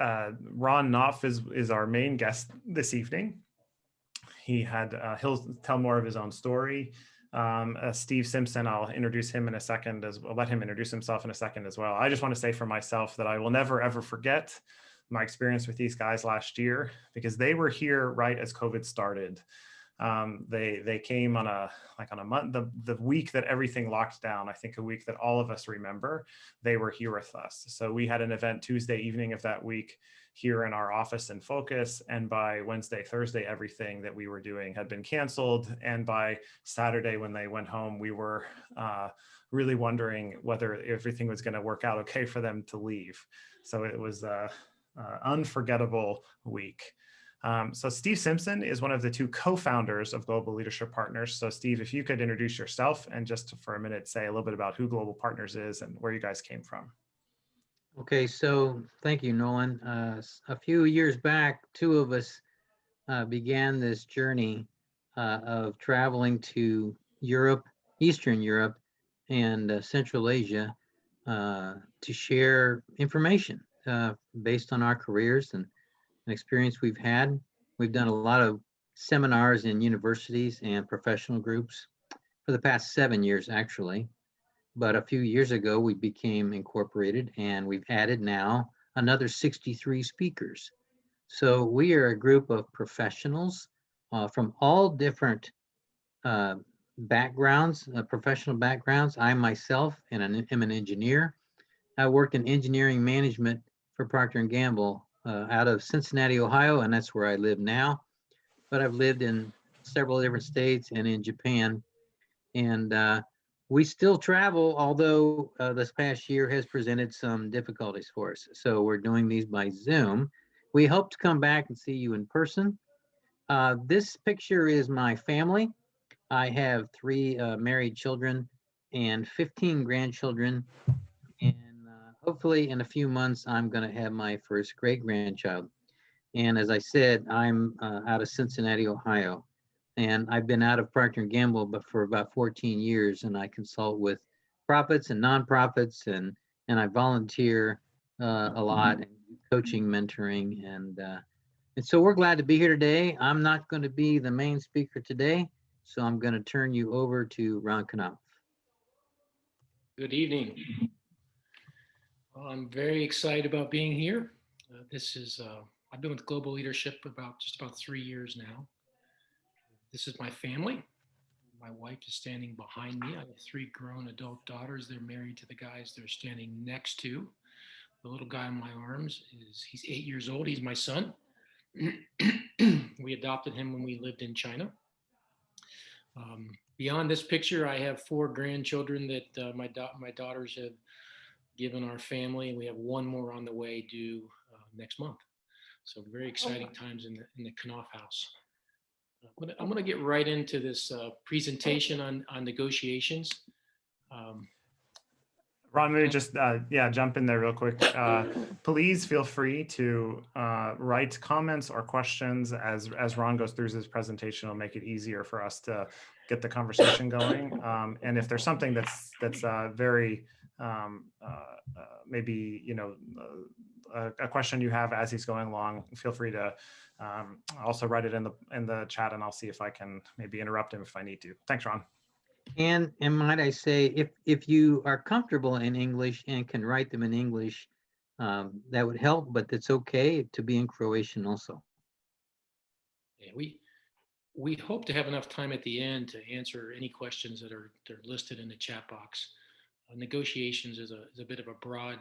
uh, Ron Knopf is, is our main guest this evening. He had, uh, he'll tell more of his own story. Um, uh, Steve Simpson, I'll introduce him in a second as well, let him introduce himself in a second as well. I just want to say for myself that I will never ever forget my experience with these guys last year because they were here right as COVID started. Um, they they came on a like on a month the the week that everything locked down. I think a week that all of us remember. They were here with us. So we had an event Tuesday evening of that week here in our office in focus. And by Wednesday, Thursday, everything that we were doing had been canceled. And by Saturday, when they went home, we were uh, really wondering whether everything was going to work out okay for them to leave. So it was a, a unforgettable week. Um, so Steve Simpson is one of the two co-founders of Global Leadership Partners. So Steve, if you could introduce yourself and just for a minute say a little bit about who Global Partners is and where you guys came from. Okay, so thank you, Nolan. Uh, a few years back, two of us uh, began this journey uh, of traveling to Europe, Eastern Europe, and uh, Central Asia uh, to share information uh, based on our careers and an experience we've had. We've done a lot of seminars in universities and professional groups for the past seven years, actually. But a few years ago, we became incorporated and we've added now another 63 speakers. So we are a group of professionals uh, from all different uh, backgrounds, uh, professional backgrounds. I myself am an, am an engineer. I worked in engineering management for Procter & Gamble uh, out of Cincinnati, Ohio, and that's where I live now. But I've lived in several different states and in Japan. And uh, we still travel, although uh, this past year has presented some difficulties for us. So we're doing these by Zoom. We hope to come back and see you in person. Uh, this picture is my family. I have three uh, married children and 15 grandchildren hopefully in a few months, I'm going to have my first great grandchild. And as I said, I'm uh, out of Cincinnati, Ohio. And I've been out of Procter & Gamble but for about 14 years, and I consult with profits and nonprofits, and and I volunteer uh, a lot, and coaching, mentoring, and uh, and so we're glad to be here today. I'm not going to be the main speaker today, so I'm going to turn you over to Ron Knopf. Good evening. I'm very excited about being here. Uh, this is, uh, I've been with Global Leadership about just about three years now. This is my family. My wife is standing behind me. I have three grown adult daughters. They're married to the guys they're standing next to. The little guy in my arms is, he's eight years old. He's my son. we adopted him when we lived in China. Um, beyond this picture, I have four grandchildren that uh, my, da my daughters have given our family. We have one more on the way due uh, next month. So very exciting times in the, in the Knopf house. I'm gonna, I'm gonna get right into this uh, presentation on, on negotiations. Um, Ron, maybe just, uh, yeah, jump in there real quick. Uh, please feel free to uh, write comments or questions as, as Ron goes through his presentation. It'll make it easier for us to get the conversation going. Um, and if there's something that's, that's uh, very um, uh, uh, maybe you know uh, a, a, question you have as he's going along, feel free to um, also write it in the in the chat, and I'll see if I can maybe interrupt him if I need to. Thanks, Ron. And and might I say, if if you are comfortable in English and can write them in English, um, that would help. But it's okay to be in Croatian also. Yeah, we we hope to have enough time at the end to answer any questions that are, that are listed in the chat box. Negotiations is a, is a bit of a broad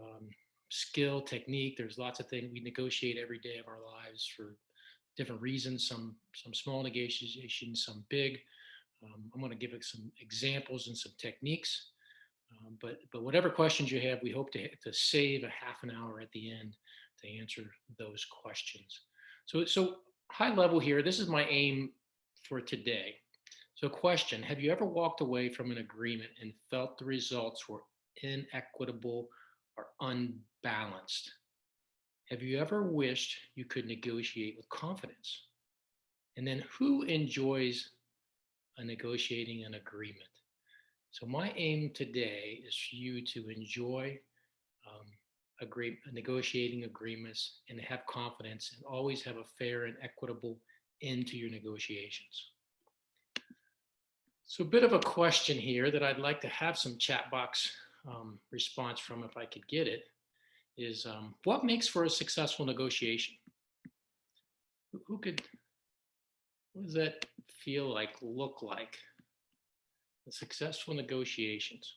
um, skill technique. There's lots of things we negotiate every day of our lives for different reasons, some, some small negotiations, some big. Um, I'm going to give some examples and some techniques. Um, but, but whatever questions you have, we hope to, to save a half an hour at the end to answer those questions. So, so high level here, this is my aim for today. So question, have you ever walked away from an agreement and felt the results were inequitable or unbalanced? Have you ever wished you could negotiate with confidence? And then who enjoys a negotiating an agreement? So my aim today is for you to enjoy um, agree, negotiating agreements and have confidence and always have a fair and equitable end to your negotiations. So a bit of a question here that I'd like to have some chat box um, response from if I could get it is um, what makes for a successful negotiation? Who- could, what does that feel like, look like? The successful negotiations.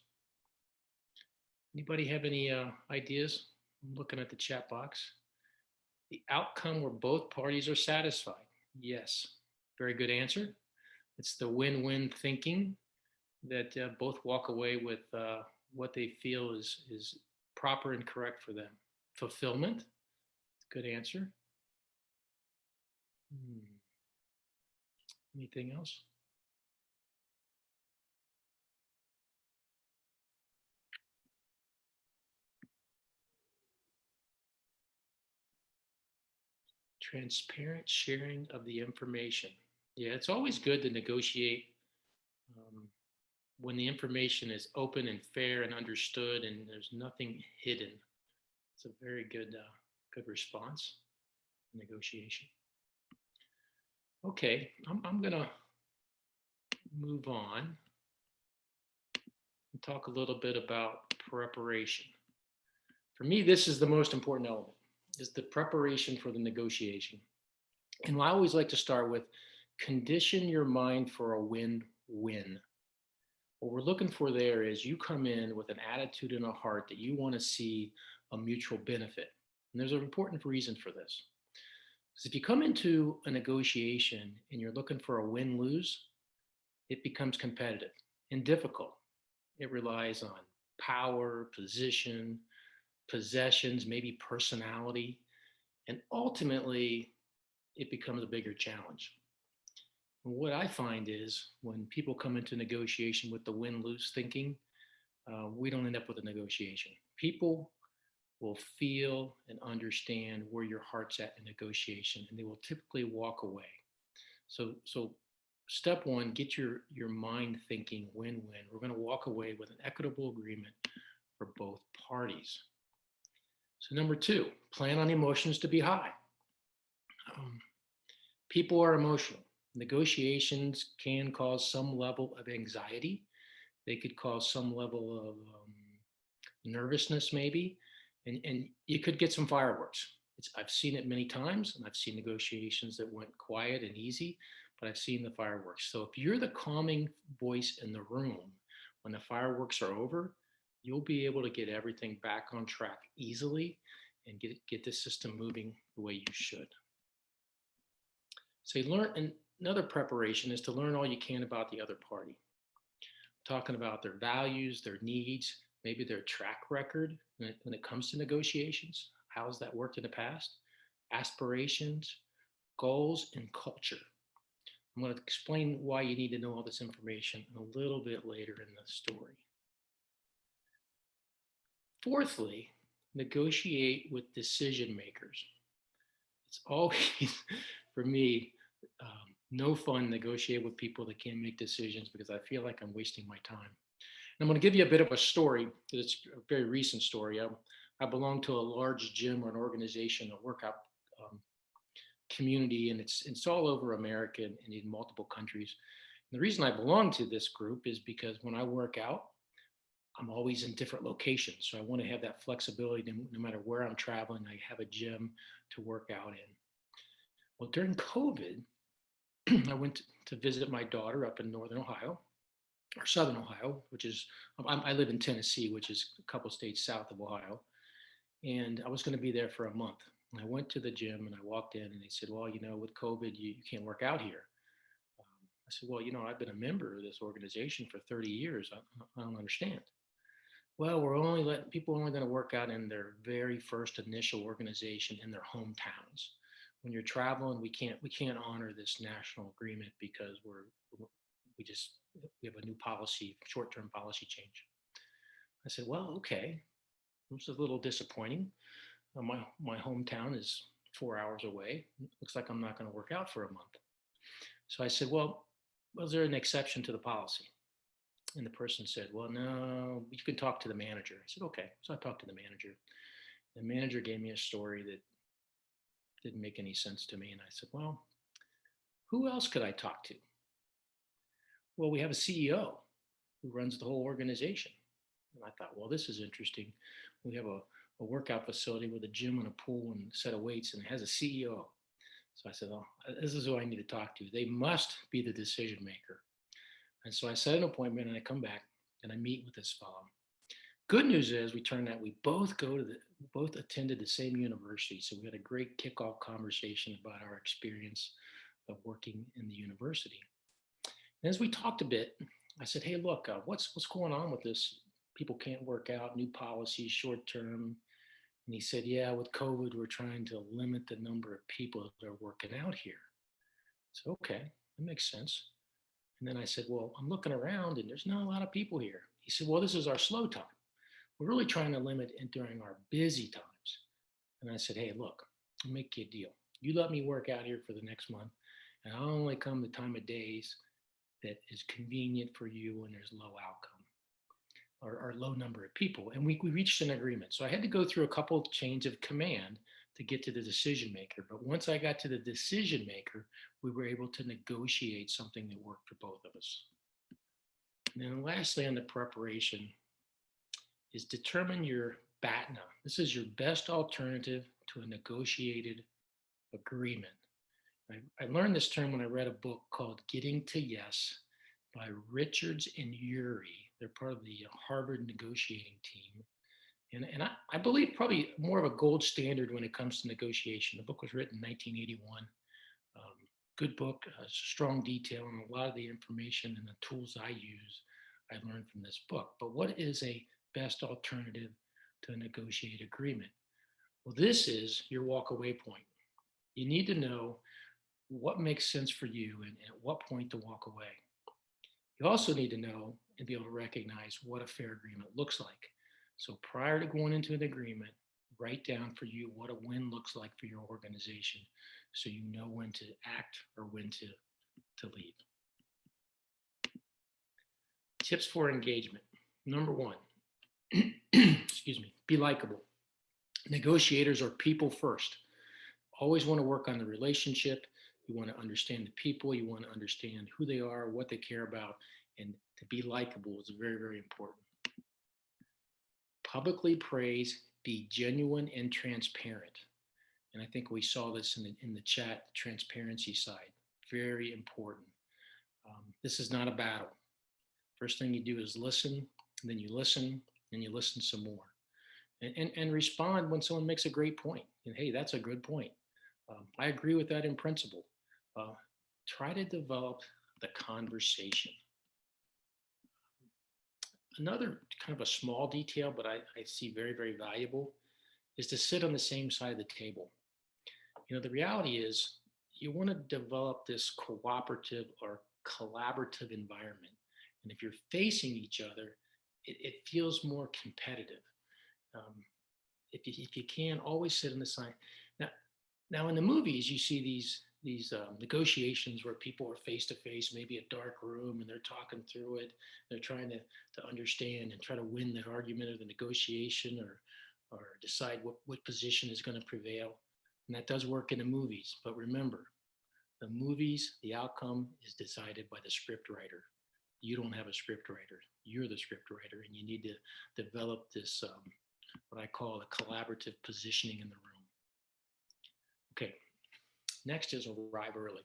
Anybody have any uh, ideas? I'm looking at the chat box. The outcome where both parties are satisfied. Yes, very good answer. It's the win-win thinking that uh, both walk away with uh, what they feel is is proper and correct for them. Fulfillment, good answer. Hmm. Anything else? Transparent sharing of the information. Yeah, it's always good to negotiate um, when the information is open and fair and understood and there's nothing hidden. It's a very good, uh, good response, negotiation. Okay, I'm, I'm gonna move on and talk a little bit about preparation. For me, this is the most important element, is the preparation for the negotiation. And I always like to start with condition your mind for a win-win. What we're looking for there is you come in with an attitude and a heart that you want to see a mutual benefit. And there's an important reason for this. Because if you come into a negotiation and you're looking for a win-lose, it becomes competitive and difficult. It relies on power, position, possessions, maybe personality, and ultimately it becomes a bigger challenge. What I find is when people come into negotiation with the win-lose thinking, uh, we don't end up with a negotiation. People will feel and understand where your heart's at in negotiation, and they will typically walk away. So, so step one, get your your mind thinking win-win. We're going to walk away with an equitable agreement for both parties. So number two, plan on emotions to be high. Um, people are emotional. Negotiations can cause some level of anxiety. They could cause some level of um, nervousness, maybe, and, and you could get some fireworks. It's, I've seen it many times, and I've seen negotiations that went quiet and easy, but I've seen the fireworks. So if you're the calming voice in the room when the fireworks are over, you'll be able to get everything back on track easily and get, get the system moving the way you should. So you learn, and another preparation is to learn all you can about the other party. Talking about their values, their needs, maybe their track record when it, comes to negotiations. How has that worked in the past? Aspirations, goals, and culture. I'm going to explain why you need to know all this information a little bit later in the story. Fourthly, negotiate with decision makers. It's always, for me, um, no fun negotiate with people that can't make decisions because I feel like I'm wasting my time. And I'm going to give you a bit of a story. It's a very recent story. I, I belong to a large gym or an organization, a workout um, community, and it's it's all over America and in multiple countries. And the reason I belong to this group is because when I work out, I'm always in different locations. So I want to have that flexibility no, no matter where I'm traveling, I have a gym to work out in. Well, during COVID, I went to visit my daughter up in Northern Ohio or Southern Ohio, which is, I'm, I live in Tennessee, which is a couple states south of Ohio. And I was going to be there for a month. And I went to the gym and I walked in and they said, well, you know, with COVID, you, you can't work out here. Um, I said, well, you know, I've been a member of this organization for 30 years. I, I don't understand well, we're only letting people only going to work out in their very first initial organization in their hometowns. When you're traveling, we can't we can't honor this national agreement because we're we just we have a new policy, short-term policy change. I said, well, okay, this is a little disappointing. Uh, my my hometown is four hours away. Looks like I'm not going to work out for a month. So I said, well, was there an exception to the policy? And the person said, well, no, you can talk to the manager. I said, okay. So I talked to the manager. The manager gave me a story that didn't make any sense to me. And I said, well, who else could I talk to? Well, we have a CEO who runs the whole organization. And I thought, well, this is interesting. We have a, a workout facility with a gym and a pool and a set of weights and it has a CEO. So I said, oh, this is who I need to talk to. They must be the decision maker. And so I set an appointment and I come back and I meet with this fellow. Good news is we turned out we both go to the both attended the same university. So we had a great kickoff conversation about our experience of working in the university. And as we talked a bit, I said, hey, look, uh, what's what's going on with this? People can't work out, new policies, short term. And he said, yeah, with COVID, we're trying to limit the number of people that are working out here. So, okay, that makes sense. And then I said, well, I'm looking around and there's not a lot of people here. He said, well, this is our slow time. We're really trying to limit it during our busy times. And I said, hey, look, I'll make you a deal. You let me work out here for the next month, and I'll only come the time of days that is convenient for you when there's low outcome or, or low number of people. And we, we reached an agreement. So I had to go through a couple of chains of command to get to the decision maker. But once I got to the decision maker, we were able to negotiate something that worked for both of us. And then lastly, on the preparation, is determine your BATNA. This is your best alternative to a negotiated agreement. I, I, learned this term when I read a book called Getting to Yes by Richards and Ury. They're part of the Harvard negotiating team. And, and I, I believe probably more of a gold standard when it comes to negotiation. The book was written in 1981. Um, good book, uh, strong detail, and a lot of the information and the tools I use I learned from this book. But what is a best alternative to a negotiated agreement? Well, this is your walkaway point. You need to know what makes sense for you and at what point to walk away. You also need to know and be able to recognize what a fair agreement looks like. So prior to going into an agreement, write down for you what a win looks like for your organization so you know when to act or when to, to leave. Tips for engagement. Number one, excuse me, be likable. Negotiators are people first. Always want to work on the relationship. You want to understand the people. You want to understand who they are, what they care about, and to be likable is very, very important. Publicly praise, be genuine and transparent. And I think we saw this in the, in the chat, the transparency side, very important. Um, this is not a battle. First thing you do is listen, then you listen, and you listen some more. And, and, and respond when someone makes a great point. And hey, that's a good point. Um, I agree with that in principle. Uh, try to develop the conversation. Another kind of a small detail, but I, I see very, very valuable, is to sit on the same side of the table. You know, the reality is you want to develop this cooperative or collaborative environment. And if you're facing each other, it, it feels more competitive. Um, if, you, if you can, always sit in the side. Now, now in the movies, you see these these um, negotiations where people are face to face, maybe a dark room, and they're talking through it. They're trying to to understand and try to win the argument or the negotiation, or or decide what what position is going to prevail. And that does work in the movies. But remember, the movies, the outcome is decided by the script writer. You don't have a script writer. You're the script writer, and you need to develop this um, what I call a collaborative positioning in the room. Okay, next is arrive early.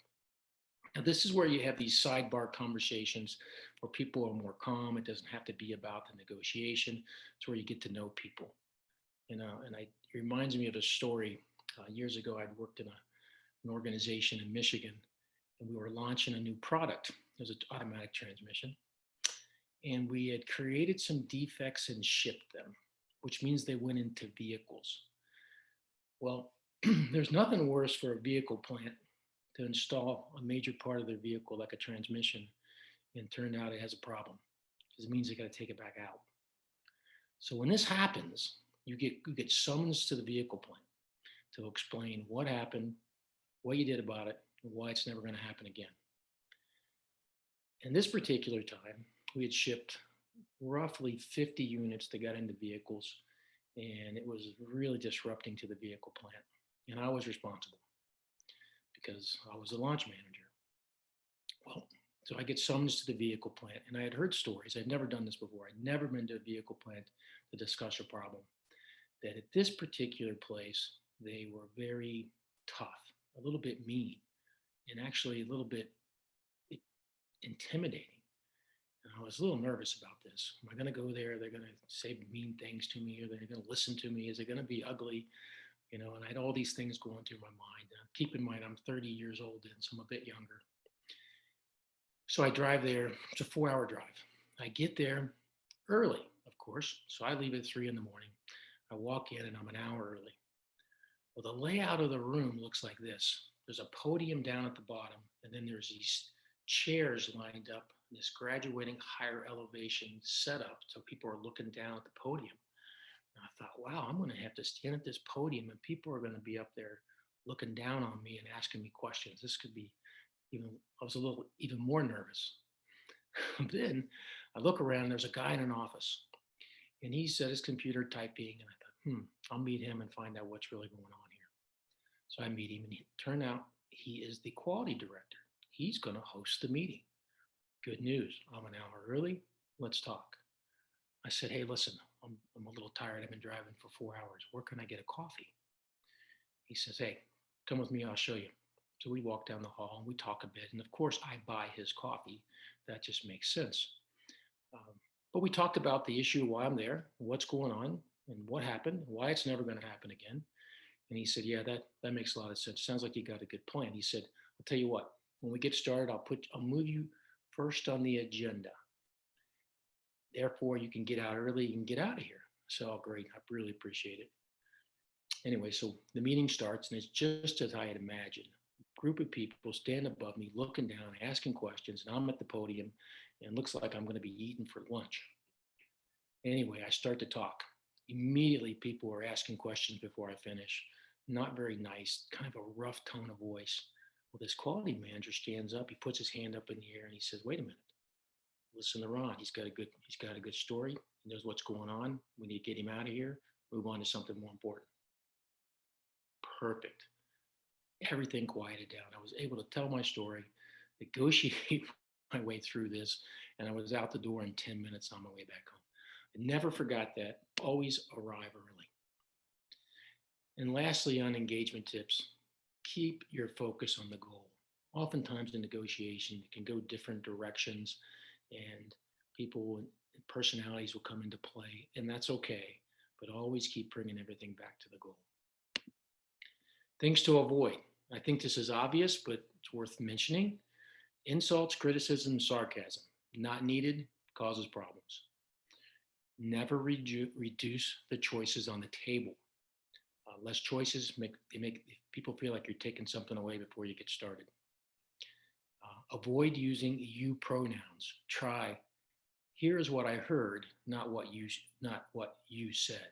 Now this is where you have these sidebar conversations where people are more calm. It doesn't have to be about the negotiation. It's where you get to know people. You know, and I, it reminds me of a story. Uh, years ago, I'd worked in a, an organization in Michigan and we were launching a new product. It was an automatic transmission. And we had created some defects and shipped them which means they went into vehicles. Well, there's nothing worse for a vehicle plant to install a major part of their vehicle like a transmission and turn out it has a problem because it means they got to take it back out. So when this happens, you get you get summons to the vehicle plant to explain what happened, what you did about it, and why it's never going to happen again. In this particular time, we had shipped roughly 50 units that got into vehicles and it was really disrupting to the vehicle plant. And I was responsible because I was the launch manager. Well, so I get summoned to the vehicle plant, and I had heard stories. I'd never done this before. I'd never been to a vehicle plant to discuss a problem. That at this particular place, they were very tough, a little bit mean, and actually a little bit intimidating. And I was a little nervous about this. Am I going to go there? They're going to say mean things to me, Are they're going to listen to me? Is it going to be ugly? You know, and I had all these things going through my mind. And keep in mind, I'm 30 years old, and so I'm a bit younger. So I drive there. It's a four-hour drive. I get there early, of course. So I leave at three in the morning. I walk in, and I'm an hour early. Well, the layout of the room looks like this. There's a podium down at the bottom, and then there's these chairs lined up, this graduating higher elevation setup. So people are looking down at the podium. And I thought, wow, I'm going to have to stand at this podium, and people are going to be up there looking down on me and asking me questions. This could be even, I was a little even more nervous. then I look around, and there's a guy in an office, and he's at his computer typing, and I thought, hmm, I'll meet him and find out what's really going on here. So I meet him, and it turned out he is the quality director. He's going to host the meeting. Good news. I'm an hour early. Let's talk. I said, hey, listen, I'm, I'm a little tired. I've been driving for four hours. Where can I get a coffee? He says, hey, come with me. I'll show you. So we walk down the hall and we talk a bit. And of course, I buy his coffee. That just makes sense. Um, but we talked about the issue, why I'm there, what's going on, and what happened, why it's never going to happen again. And he said, Yeah, that, that makes a lot of sense. Sounds like you got a good plan. He said, I'll tell you what, when we get started, I'll put I'll move you first on the agenda. Therefore, you can get out early, you can get out of here. So great. I really appreciate it. Anyway, so the meeting starts and it's just as I had imagined. A Group of people stand above me, looking down, asking questions, and I'm at the podium and looks like I'm going to be eating for lunch. Anyway, I start to talk. Immediately, people are asking questions before I finish. Not very nice, kind of a rough tone of voice. Well, this quality manager stands up, he puts his hand up in the air and he says, wait a minute. Listen to Ron. He's got a good, he's got a good story. He knows what's going on. We need to get him out of here, move on to something more important. Perfect. Everything quieted down. I was able to tell my story, negotiate my way through this, and I was out the door in 10 minutes on my way back home. I never forgot that. Always arrive early. And lastly, on engagement tips, keep your focus on the goal. Oftentimes in negotiation, it can go different directions and people and personalities will come into play, and that's okay, but always keep bringing everything back to the goal. Things to avoid. I think this is obvious, but it's worth mentioning. Insults, criticism, sarcasm, not needed, causes problems. Never reduce the choices on the table. Uh, less choices make they make people feel like you're taking something away before you get started. Uh, avoid using you pronouns. Try. Here is what I heard, not what you not what you said,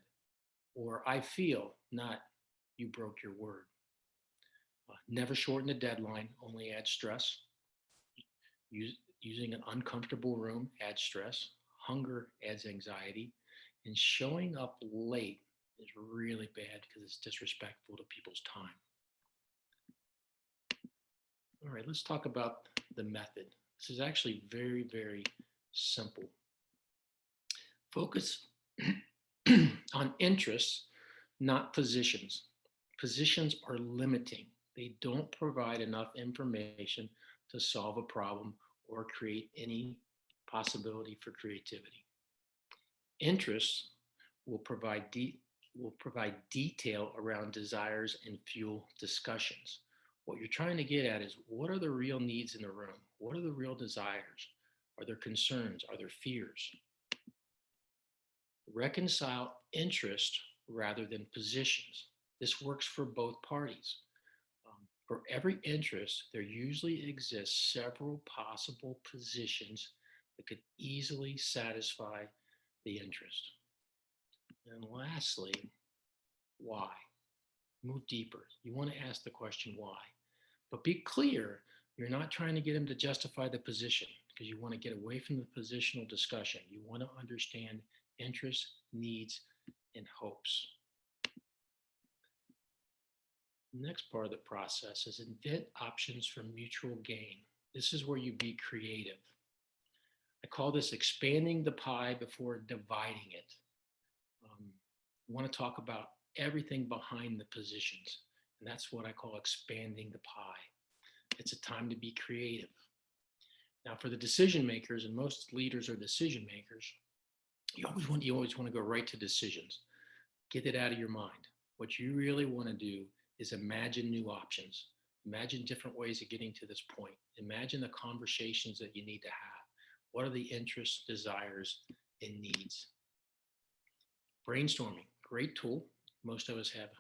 or I feel, not you broke your word. Uh, never shorten the deadline. Only add stress. Use, using an uncomfortable room adds stress. Hunger adds anxiety. And showing up late is really bad because it's disrespectful to people's time. All right, let's talk about the method. This is actually very, very simple. Focus on interests, not positions. Positions are limiting. They don't provide enough information to solve a problem or create any possibility for creativity. Interests will provide, de- will provide detail around desires and fuel discussions. What you're trying to get at is what are the real needs in the room? What are the real desires? Are there concerns? Are there fears? Reconcile interest rather than positions. This works for both parties. Um, for every interest, there usually exists several possible positions that could easily satisfy the interest. And lastly, why? Move deeper. You want to ask the question why. But be clear, you're not trying to get him to justify the position because you want to get away from the positional discussion. You want to understand interests, needs, and hopes. Next part of the process is invent options for mutual gain. This is where you be creative. I call this expanding the pie before dividing it. Want to talk about everything behind the positions, and that's what I call expanding the pie. It's a time to be creative. Now, for the decision makers, and most leaders are decision makers, you always want you always want to go right to decisions. Get it out of your mind. What you really want to do is imagine new options. Imagine different ways of getting to this point. Imagine the conversations that you need to have. What are the interests, desires, and needs? Brainstorming, great tool. Most of us have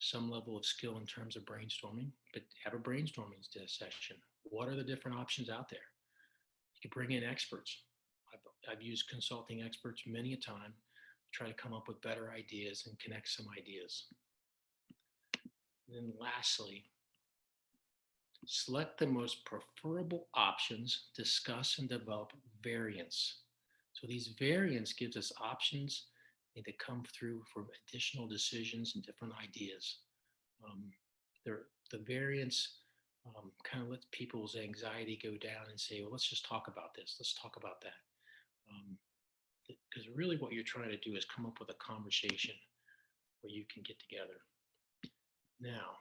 some level of skill in terms of brainstorming, but have a brainstorming session. What are the different options out there? You can bring in experts. I've, I've used consulting experts many a time to try to come up with better ideas and connect some ideas. And then lastly, select the most preferable options, discuss and develop variants. So these variants gives us options that come through for additional decisions and different ideas. Um, the variants um, kind of lets people's anxiety go down and say, well, let's just talk about this. Let's talk about that. Because really what you're trying to do is come up with a conversation where you can get together. Now,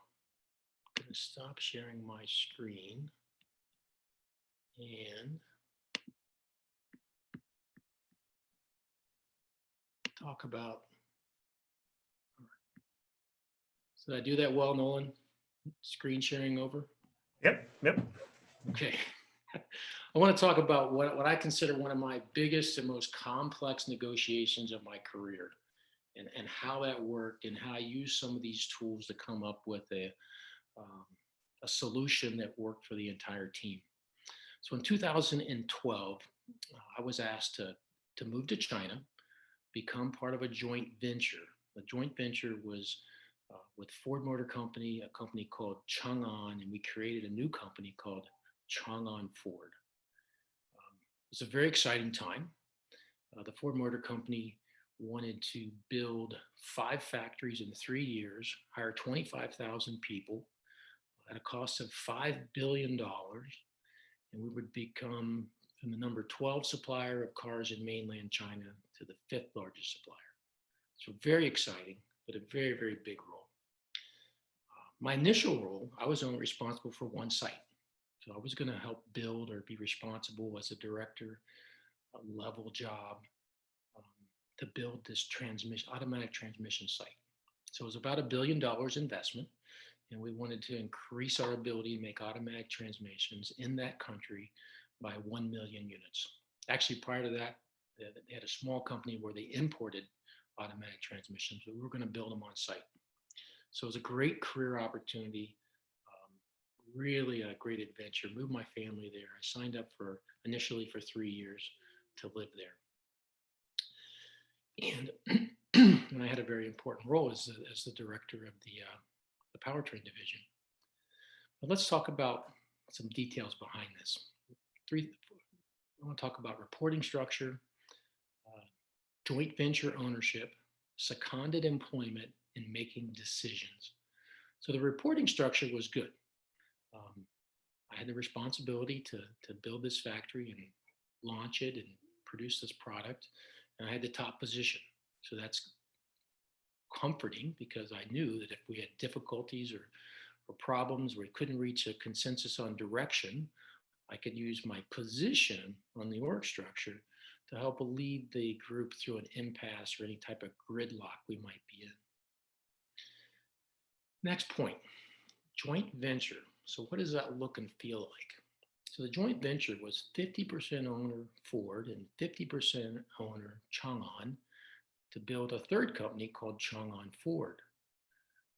I'm going to stop sharing my screen and talk about. So did I do that well, Nolan? Screen sharing over? Yep, yep. Okay. I want to talk about what, what I consider one of my biggest and most complex negotiations of my career and, and how that worked and how I used some of these tools to come up with a, um, a solution that worked for the entire team. So in 2012, uh, I was asked to, to move to China, become part of a joint venture. The joint venture was uh, with Ford Motor Company, a company called Chang'an, and we created a new company called Chang'an Ford. Um, it was a very exciting time. Uh, the Ford Motor Company wanted to build five factories in three years, hire 25,000 people at a cost of $5 billion. And we would become the number 12 supplier of cars in mainland China to the fifth largest supplier. So very exciting, but a very, very big role. Uh, my initial role, I was only responsible for one site. So I was going to help build or be responsible as a director a level job um, to build this transmission automatic transmission site. So it was about a billion dollars investment, and we wanted to increase our ability to make automatic transmissions in that country by 1 million units. Actually, prior to that, they had a small company where they imported automatic transmissions, but we were going to build them on site. So it was a great career opportunity, um, really a great adventure. Moved my family there. I signed up for initially for three years to live there. And, and I had a very important role as the, as the director of the, uh, the powertrain division. But let's talk about some details behind this. Three, I want to talk about reporting structure, joint venture ownership, seconded employment, and making decisions. So the reporting structure was good. Um, I had the responsibility to, to build this factory and launch it and produce this product. And I had the top position. So that's comforting because I knew that if we had difficulties or, or problems where we couldn't reach a consensus on direction, I could use my position on the org structure to help lead the group through an impasse or any type of gridlock we might be in. Next point, joint venture. So what does that look and feel like? So the joint venture was 50% owner Ford and 50% owner Chang'an to build a third company called Chang'an Ford.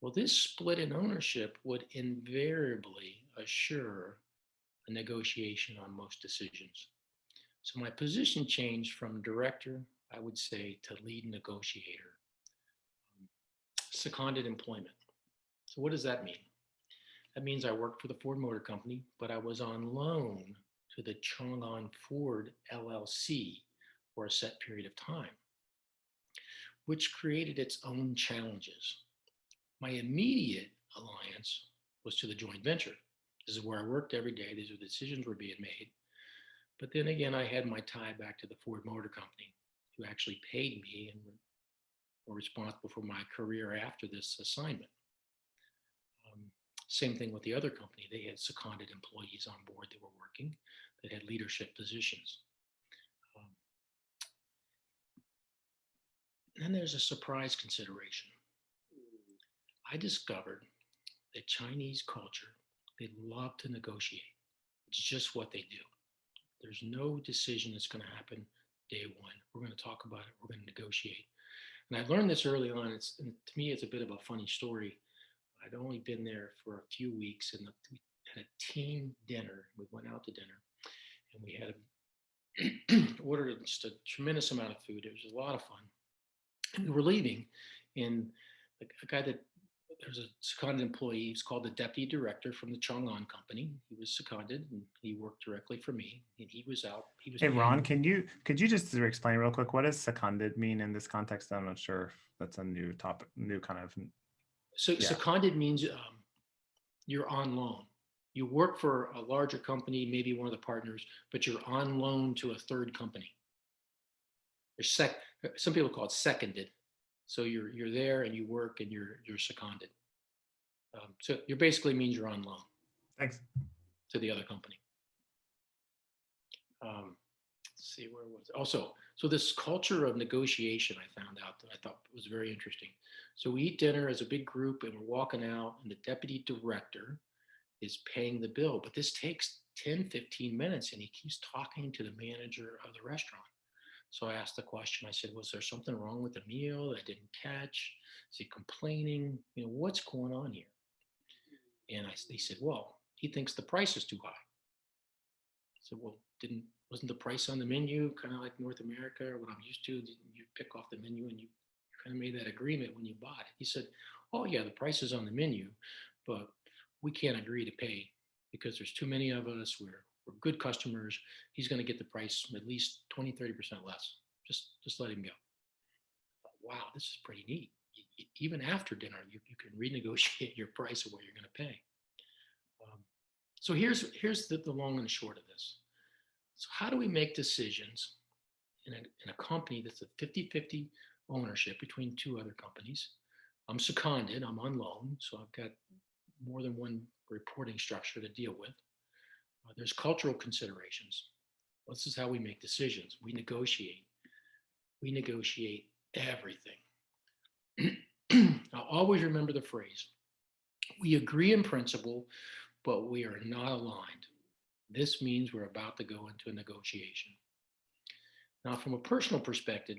Well, this split in ownership would invariably assure a negotiation on most decisions. So my position changed from director, I would say, to lead negotiator. Seconded employment. So what does that mean? That means I worked for the Ford Motor Company, but I was on loan to the Chang'an Ford LLC for a set period of time. which created its own challenges. My immediate alliance was to the joint venture. This is where I worked every day. These are the decisions were being made. But then again, I had my tie back to the Ford Motor Company, who actually paid me and were responsible for my career after this assignment. Um, same thing with the other company. They had seconded employees on board that were working that had leadership positions. Um, then there's a surprise consideration. I discovered that Chinese culture, they love to negotiate. It's just what they do. There's no decision that's going to happen day one. We're going to talk about it. We're going to negotiate. And I learned this early on. It's to me, it's a bit of a funny story. I'd only been there for a few weeks, and we had a team dinner. We went out to dinner, and we had a, ordered just a tremendous amount of food. It was a lot of fun. And we were leaving, and a guy that there's a seconded employee. He's called the deputy director from the Chang'an company. He was seconded, and he worked directly for me. And he was out. He was. Hey, Ron, can you, could you just explain real quick, what does seconded mean in this context? I'm not sure. if That's a new topic, new kind of, So Yeah. seconded means um, you're on loan. You work for a larger company, maybe one of the partners, but you're on loan to a third company. Sec. Some people call it seconded. So you're you're there and you work and you're you're seconded. Um, so you basically means you're on loan thanks. to the other company. Um, let's see where was it? also so this culture of negotiation I found out that I thought was very interesting. So we eat dinner as a big group and we're walking out and the deputy director is paying the bill, but this takes 10, 15 minutes and he keeps talking to the manager of the restaurant. So I asked the question, I said, was there something wrong with the meal that I didn't catch? Is he complaining? You know, what's going on here? And I, they said, well, he thinks the price is too high. I said, well, didn't, wasn't the price on the menu kind of like North America or what I'm used to? You pick off the menu and you kind of made that agreement when you bought it? He said, oh yeah, the price is on the menu, but we can't agree to pay because there's too many of us. We're, we're good customers. He's going to get the price at least 20, 30% less. Just, just let him go. Wow, this is pretty neat. Even after dinner, you, you can renegotiate your price of what you're going to pay. Um, so here's, here's the, the long and short of this. So how do we make decisions in a, in a company that's a 50-50 ownership between two other companies? I'm seconded, I'm on loan, so I've got more than one reporting structure to deal with. Uh, there's cultural considerations. This is how we make decisions. We negotiate. We negotiate everything. I'll always remember the phrase, we agree in principle, but we are not aligned. This means we're about to go into a negotiation. Now, from a personal perspective,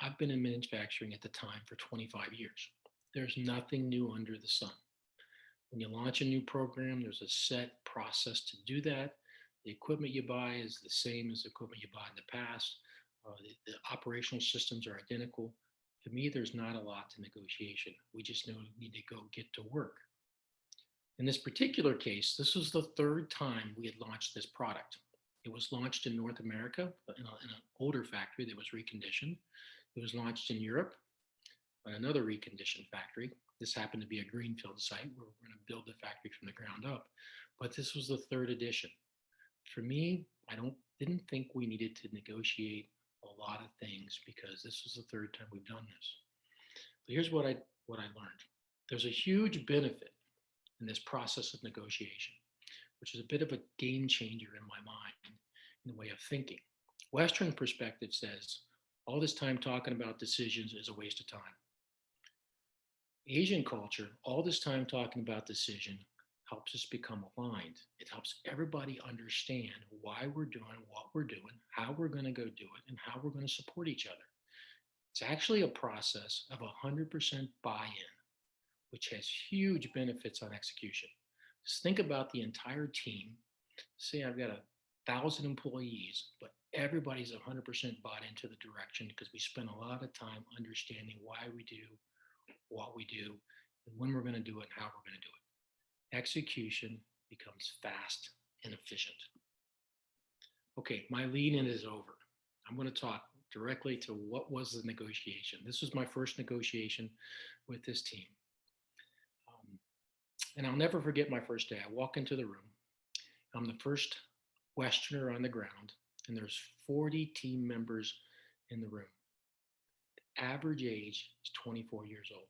I've been in manufacturing at the time for 25 years. There's nothing new under the sun. When you launch a new program, there's a set process to do that. The equipment you buy is the same as the equipment you bought in the past. Uh, the, the operational systems are identical. To me, there's not a lot to negotiation. We just know need to go get to work. In this particular case, this was the third time we had launched this product. It was launched in North America in, a, in an older factory that was reconditioned. It was launched in Europe on another reconditioned factory. This happened to be a greenfield site where we're going to build the factory from the ground up. But this was the third edition. For me, I don't didn't think we needed to negotiate a lot of things because this was the third time we've done this. But here's what I what I learned. There's a huge benefit in this process of negotiation, which is a bit of a game changer in my mind in the way of thinking. Western perspective says all this time talking about decisions is a waste of time. Asian culture, all this time talking about decision helps us become aligned. It helps everybody understand why we're doing what we're doing, how we're going to go do it, and how we're going to support each other. It's actually a process of 100% buy in, which has huge benefits on execution. Just think about the entire team. Say I've got a thousand employees, but everybody's 100% bought into the direction because we spend a lot of time understanding why we do what we do and when we're going to do it and how we're going to do it. Execution becomes fast and efficient. Okay, my lead in is over. I'm going to talk directly to what was the negotiation. This was my first negotiation with this team. Um, and I'll never forget my first day. I walk into the room. I'm the first Westerner on the ground, and there's 40 team members in the room. The average age is 24 years old.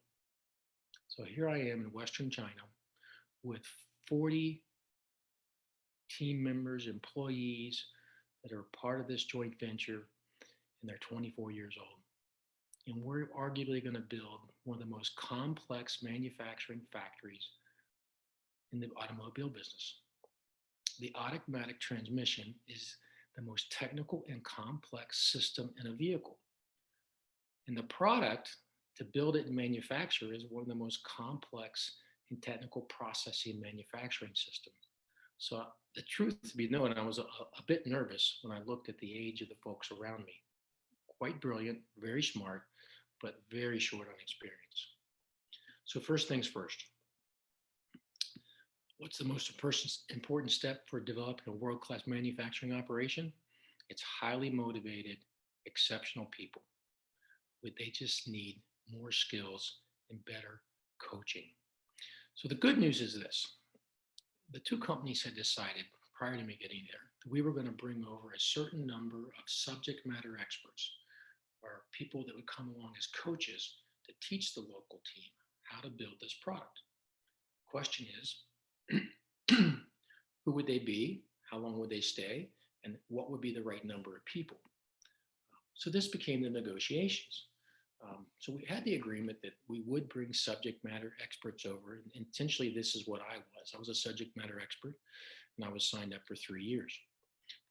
So here I am in Western China with 40 team members, employees that are part of this joint venture, and they're 24 years old. And we're arguably going to build one of the most complex manufacturing factories in the automobile business. The automatic transmission is the most technical and complex system in a vehicle. And the product to build it and manufacture is one of the most complex and technical processing manufacturing systems. So the truth to be known, I was a, a bit nervous when I looked at the age of the folks around me. Quite brilliant, very smart, but very short on experience. So first things first. What's the most important step for developing a world-class manufacturing operation? It's highly motivated, exceptional people. But They just need more skills and better coaching. So the good news is this. The two companies had decided prior to me getting there, that we were going to bring over a certain number of subject matter experts or people that would come along as coaches to teach the local team how to build this product. Question is, who would they be? How long would they stay? And what would be the right number of people? So this became the negotiations. Um, so we had the agreement that we would bring subject matter experts over. And intentionally, this is what I was. I was a subject matter expert, and I was signed up for three years.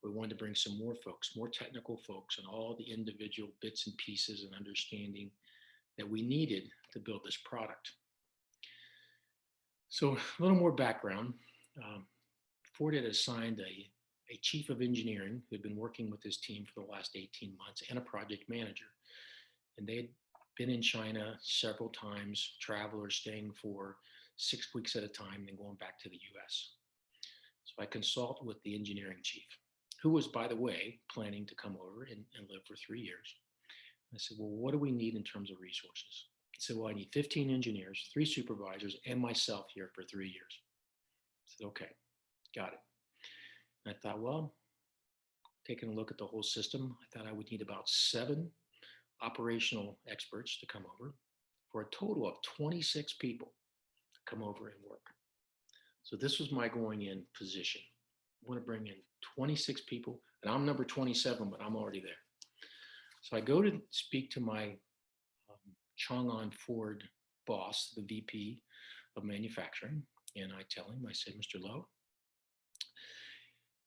We wanted to bring some more folks, more technical folks, and all the individual bits and pieces and understanding that we needed to build this product. So a little more background. Um, Ford had assigned a, a chief of engineering who had been working with his team for the last 18 months and a project manager. And they had been in China several times, travelers staying for six weeks at a time, then going back to the US. So I consult with the engineering chief, who was, by the way, planning to come over and, and live for three years. I said, well, what do we need in terms of resources? He said, well, I need 15 engineers, three supervisors, and myself here for three years. I said, okay, got it. And I thought, well, taking a look at the whole system, I thought I would need about seven operational experts to come over for a total of 26 people come over and work. So this was my going in position. I want to bring in 26 people and I'm number 27, but I'm already there. So I go to speak to my um, Chang'an Ford boss, the VP of manufacturing. And I tell him, I said, Mr. Lowe,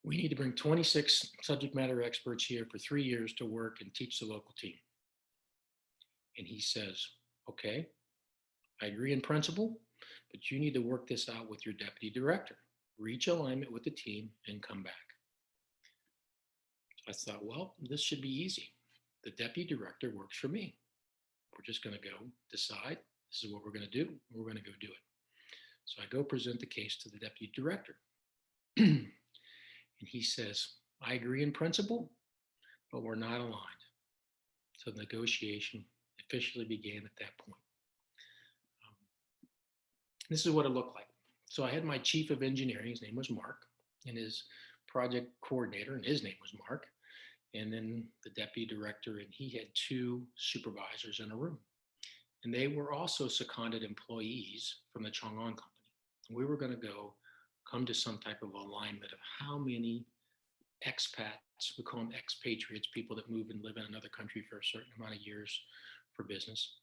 we need to bring 26 subject matter experts here for three years to work and teach the local team. And he says, okay, I agree in principle, but you need to work this out with your deputy director. Reach alignment with the team and come back. I thought, well, this should be easy. The deputy director works for me. We're just going to go decide this is what we're going to do. We're going to go do it. So I go present the case to the deputy director. and he says, I agree in principle, but we're not aligned. So the negotiation officially began at that point. Um, this is what it looked like. So I had my chief of engineering, his name was Mark, and his project coordinator, and his name was Mark, and then the deputy director, and he had two supervisors in a room. And they were also seconded employees from the Chang'an company. We were going to go come to some type of alignment of how many expats, we call them expatriates, people that move and live in another country for a certain amount of years for business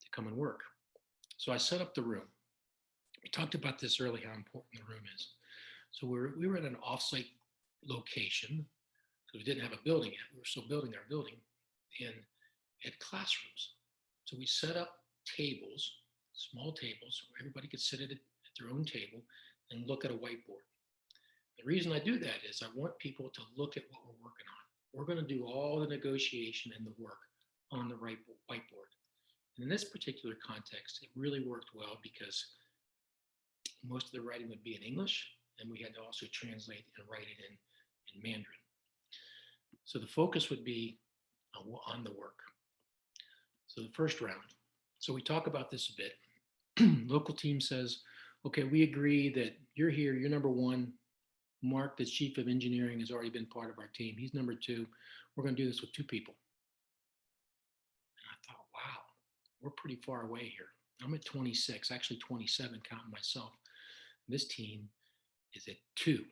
to come and work. So I set up the room. We talked about this early, how important the room is. So we were, we were at an offsite location because we didn't have a building yet. We were still building our building and had classrooms. So we set up tables, small tables, where everybody could sit at, at their own table and look at a whiteboard. The reason I do that is I want people to look at what we're working on. We're going to do all the negotiation and the work on the right whiteboard. And in this particular context, it really worked well because most of the writing would be in English, and we had to also translate and write it in, in Mandarin. So the focus would be on, the work. So the first round. So we talk about this a bit. Local team says, okay, we agree that you're here, you're number one. Mark, the chief of engineering, has already been part of our team. He's number two. We're going to do this with two people. And I thought, wow, we're pretty far away here. I'm at 26, actually 27, counting myself. This team is at two.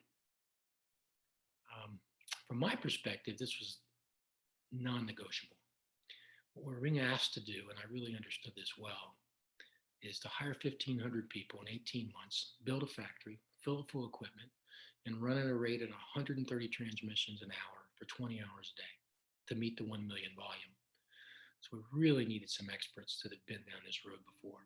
Um, from my perspective, this was non-negotiable. What we're being asked to do, and I really understood this well, is to hire 1,500 people in 18 months, build a factory, fill it full equipment, and run at a rate of 130 transmissions an hour for 20 hours a day to meet the 1 million volume. So we really needed some experts that had been down this road before.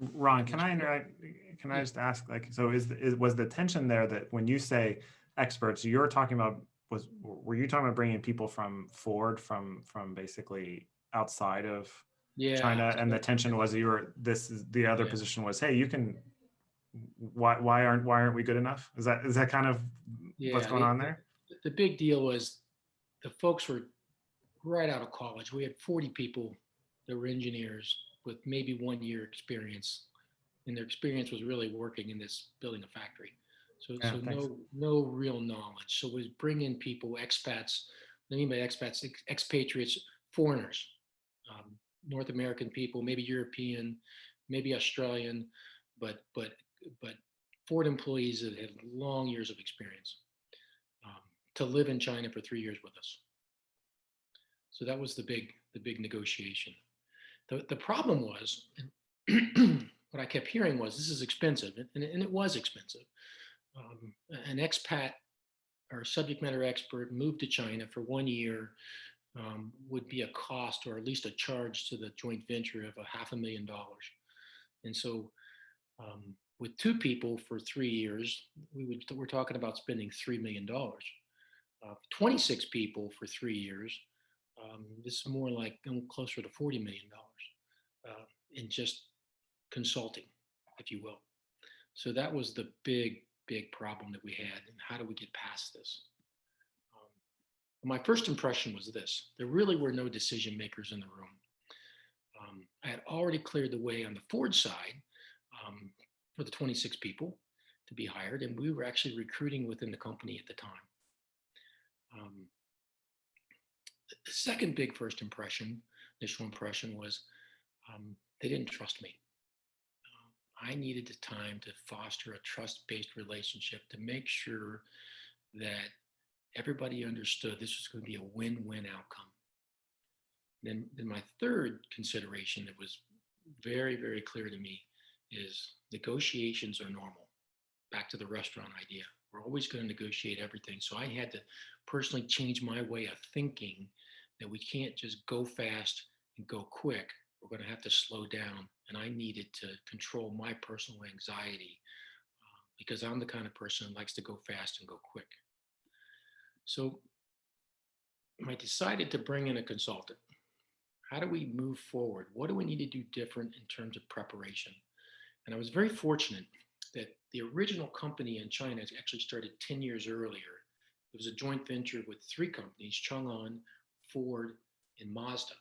Ron, can I interact? Can I just ask, like, so is, is, was the tension there that when you say experts, you're talking about, was, were you talking about bringing people from Ford, from, from basically outside of Yeah. China? And the tension was you were, this is, the other Yeah. position was, hey, you can, why, why aren't, why aren't we good enough? Is that, is that kind of what's going the- on there? the big deal was the folks were right out of college. We had 40 people that were engineers with maybe one year experience. And their experience was really working in this building a factory. So, Yeah, so no, no real knowledge. So we bring in people, expats, what I mean by expats, ex- expatriates, foreigners, um, North American people, maybe European, maybe Australian, but, but, but Ford employees that had long years of experience um, to live in China for three years with us. So that was the big, the big negotiation. The, the problem was, what I kept hearing was, this is expensive, and, and it was expensive. Um, an expat or subject matter expert moved to China for one year um, would be a cost or at least a charge to the joint venture of a half a million dollars. And so um, with two people for three years, we would, we're talking about spending $3 million. Uh, 26 people for three years, um, this is more like closer to $40 million uh, in just consulting, if you will. So that was the big, big problem that we had. And how do we get past this? Um, my first impression was this there really were no decision makers in the room. Um, I had already cleared the way on the Ford side um, for the 26 people to be hired, and we were actually recruiting within the company at the time. Um, the second big first impression, initial impression was um, they didn't trust me. Uh, I needed the time to foster a trust-based relationship to make sure that everybody understood this was going to be a win-win outcome. Then, then my third consideration that was very, very clear to me is negotiations are normal. Back to the restaurant idea. We're always going to negotiate everything. So I had to personally change my way of thinking that we can't just go fast and go quick. We're going to have to slow down. And I needed to control my personal anxiety uh, because I'm the kind of person who likes to go fast and go quick. So I decided to bring in a consultant. How do we move forward? What do we need to do different in terms of preparation? And I was very fortunate that the original company in China actually started 10 years earlier. It was a joint venture with three companies, Chang'an, Ford, and Mazda.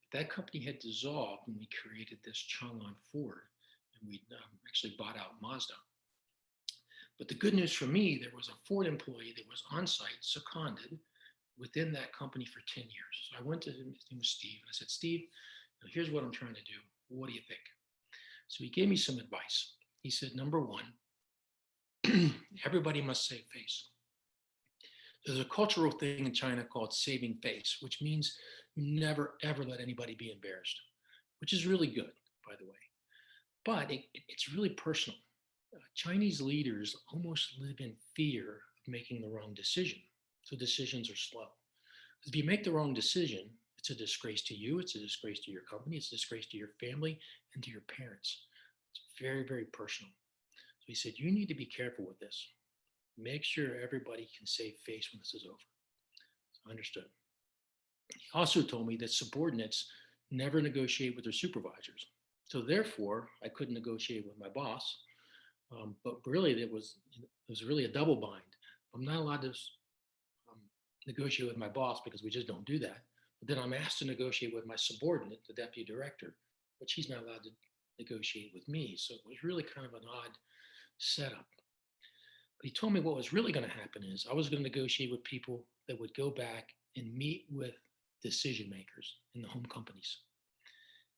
But that company had dissolved when we created this Chang'an Ford, and we um, actually bought out Mazda. But the good news for me, there was a Ford employee that was on site, seconded within that company for 10 years. So I went to him, his name was Steve, and I said, Steve, here's what I'm trying to do. What do you think? So he gave me some advice. He said, number one, everybody must save face. There's a cultural thing in China called saving face, which means you never ever let anybody be embarrassed, which is really good, by the way. But it, it's really personal. Uh, Chinese leaders almost live in fear of making the wrong decision. So decisions are slow. If you make the wrong decision, it's a disgrace to you, it's a disgrace to your company, it's a disgrace to your family and to your parents. It's very, very personal. So he said, you need to be careful with this. Make sure everybody can save face when this is over. So understood. He also told me that subordinates never negotiate with their supervisors. So therefore, I couldn't negotiate with my boss. Um, but really, it was it was really a double bind. I'm not allowed to um, negotiate with my boss because we just don't do that. But then I'm asked to negotiate with my subordinate, the deputy director, but she's not allowed to negotiate with me. So it was really kind of an odd setup. But he told me what was really going to happen is I was going to negotiate with people that would go back and meet with decision makers in the home companies.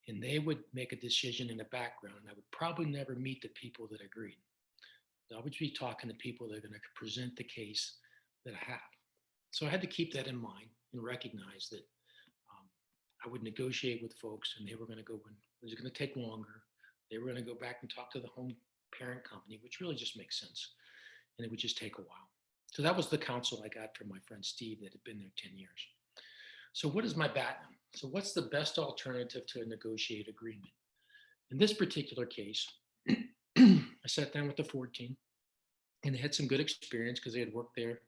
And they would make a decision in the background. and I would probably never meet the people that agreed. I would be talking to people that are going to present the case that I have. So I had to keep that in mind and recognize that um, I would negotiate with folks and they were going to go when it was going to take longer. They were going to go back and talk to the home parent company, which really just makes sense. And it would just take a while. So that was the counsel I got from my friend Steve that had been there 10 years. So what is my BATNA? So what's the best alternative to a negotiated agreement? In this particular case, I sat down with the Ford team and they had some good experience because they had worked there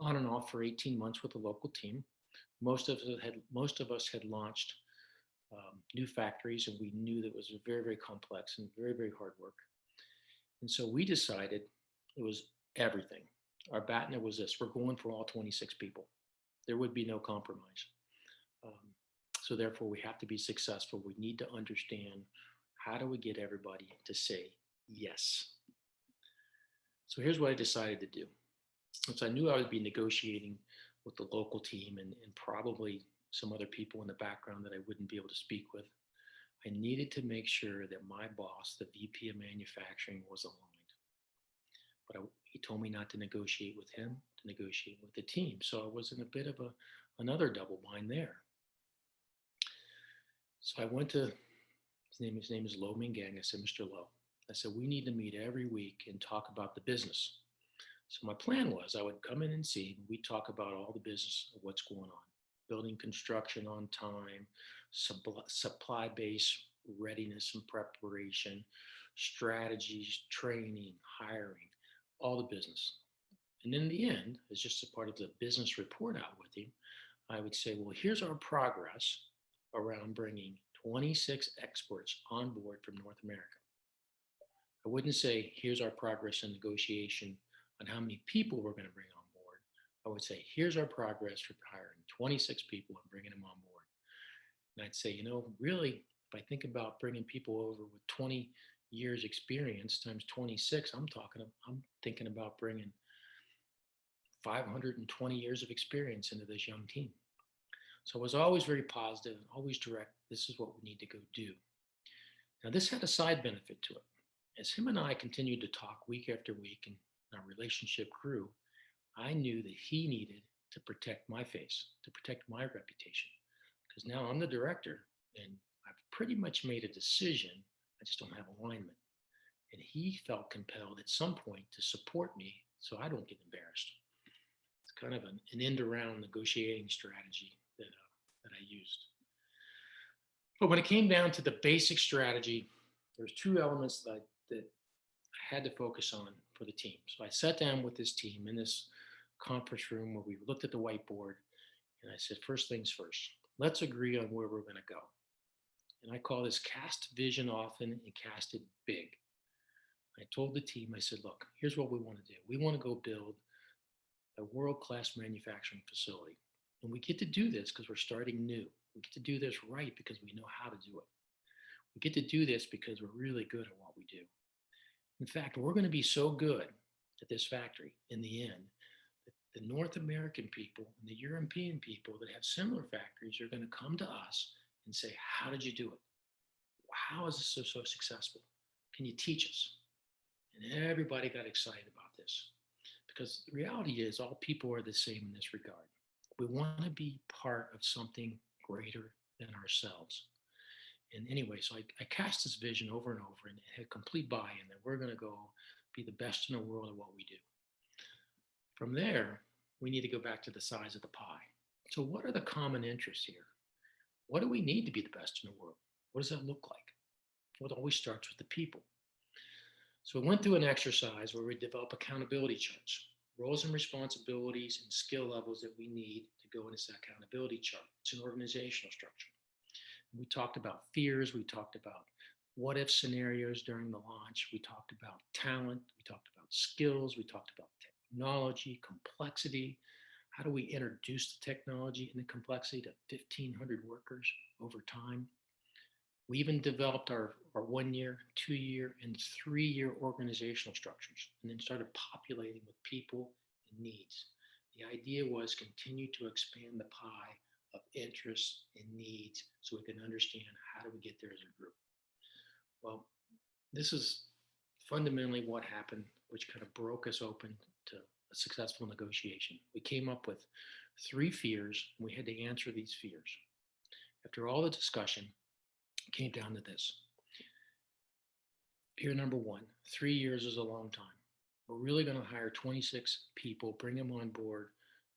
on and off for 18 months with a local team. Most of us had most of us had launched um, new factories, and we knew that it was very very complex and very very hard work. And so we decided it was everything. Our BATNA was this: we're going for all 26 people. There would be no compromise. Um, so therefore, we have to be successful. We need to understand how do we get everybody to say yes. So here's what I decided to do. Since I knew I would be negotiating with the local team and, and probably some other people in the background that I wouldn't be able to speak with. I needed to make sure that my boss, the VP of manufacturing, was aligned. But I, he told me not to negotiate with him, to negotiate with the team. So I was in a bit of a another double bind there. So I went to his name. His name is Lo Mingang. I said, Mr. Lowe, I said, we need to meet every week and talk about the business. So my plan was I would come in and see, we talk about all the business of what's going on, building construction on time, supply base readiness and preparation, strategies, training, hiring, all the business. And in the end, as just a part of the business report out with him, I would say, well, here's our progress around bringing 26 experts on board from North America. I wouldn't say, here's our progress in negotiation on how many people we're going to bring on board. I would say, here's our progress for hiring 26 people and bringing them on board. And I'd say, you know, really, if I think about bringing people over with 20 years experience times 26, I'm talking, I'm thinking about bringing 520 years of experience into this young team. So I was always very positive, always direct. This is what we need to go do. Now, this had a side benefit to it as him and I continued to talk week after week and our relationship grew, I knew that he needed to protect my face, to protect my reputation. Because now I'm the director and I've pretty much made a decision. I just don't have alignment. And he felt compelled at some point to support me so I don't get embarrassed. It's kind of an, an end around negotiating strategy that, uh, that I used. But when it came down to the basic strategy, there's two elements that I that I had to focus on for the team. So I sat down with this team in this conference room where we looked at the whiteboard and I said, first things first, let's agree on where we're going to go. And I call this cast vision often and cast it big. I told the team, I said, look, here's what we want to do. We want to go build a world-class manufacturing facility. And we get to do this because we're starting new. We get to do this right because we know how to do it. We get to do this because we're really good at what we do. In fact, we're going to be so good at this factory in the end that the North American people and the European people that have similar factories are going to come to us and say, how did you do it? How is this so, so successful? Can you teach us? And everybody got excited about this because the reality is all people are the same in this regard. We want to be part of something greater than ourselves and anyway, so I, I cast this vision over and over and had complete buy-in that we're going to go be the best in the world at what we do. From there, we need to go back to the size of the pie. So what are the common interests here? What do we need to be the best in the world? What does that look like? Well, it always starts with the people. So we went through an exercise where we develop accountability charts, roles and responsibilities and skill levels that we need to go into this accountability chart. It's an organizational structure. We talked about fears. We talked about what if scenarios during the launch. We talked about talent. We talked about skills. We talked about technology, complexity, How do we introduce the technology and the complexity to 1,500 workers over time? We even developed our, our one year, two year, and three year organizational structures and then started populating with people and needs. The idea was continue to expand the pie of interests and needs so we can understand how do we get there as a group. Well, this is fundamentally what happened, which kind of broke us open to a successful negotiation. We came up with three fears, and we had to answer these fears. After all the discussion, it came down to this. Fear number one, three years is a long time. We're really going to hire 26 people, bring them on board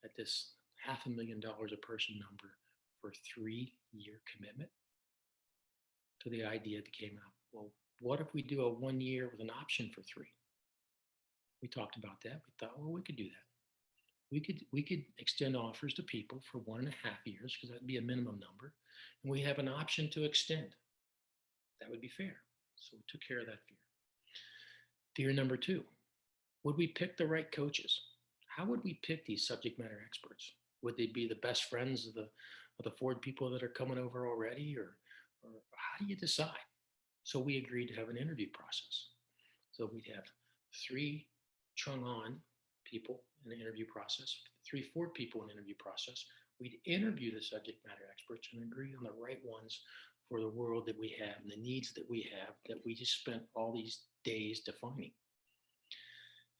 at this half a million dollars a person number for three year commitment. to the idea that came out, well, what if we do a one year with an option for three? We talked about that. We thought, well, we could do that. We could we could extend offers to people for one and a half years because that'd be a minimum number, and we have an option to extend. That would be fair. So we took care of that fear. Fear number two: Would we pick the right coaches? How would we pick these subject matter experts? Would they be the best friends of the of the Ford people that are coming over already, or or how do you decide? So we agreed to have an interview process. So we'd have three Chang'an people in the interview process, three Ford people in the interview process. We'd interview the subject matter experts and agree on the right ones for the world that we have and the needs that we have that we just spent all these days defining.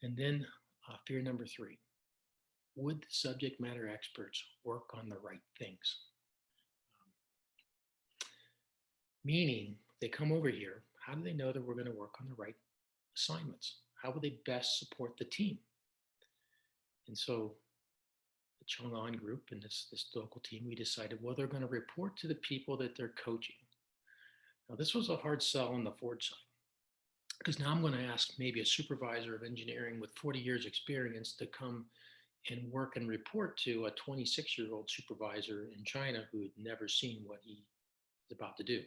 And then uh, fear number three, would the subject matter experts work on the right things? Um, meaning they come over here, how do they know that we're going to work on the right assignments? How will they best support the team? And so the Chang'an group and this, this local team, we decided, well, they're going to report to the people that they're coaching. Now, this was a hard sell on the Ford side because now I'm going to ask maybe a supervisor of engineering with 40 years experience to come and work and report to a 26 year old supervisor in China who had never seen what he is about to do.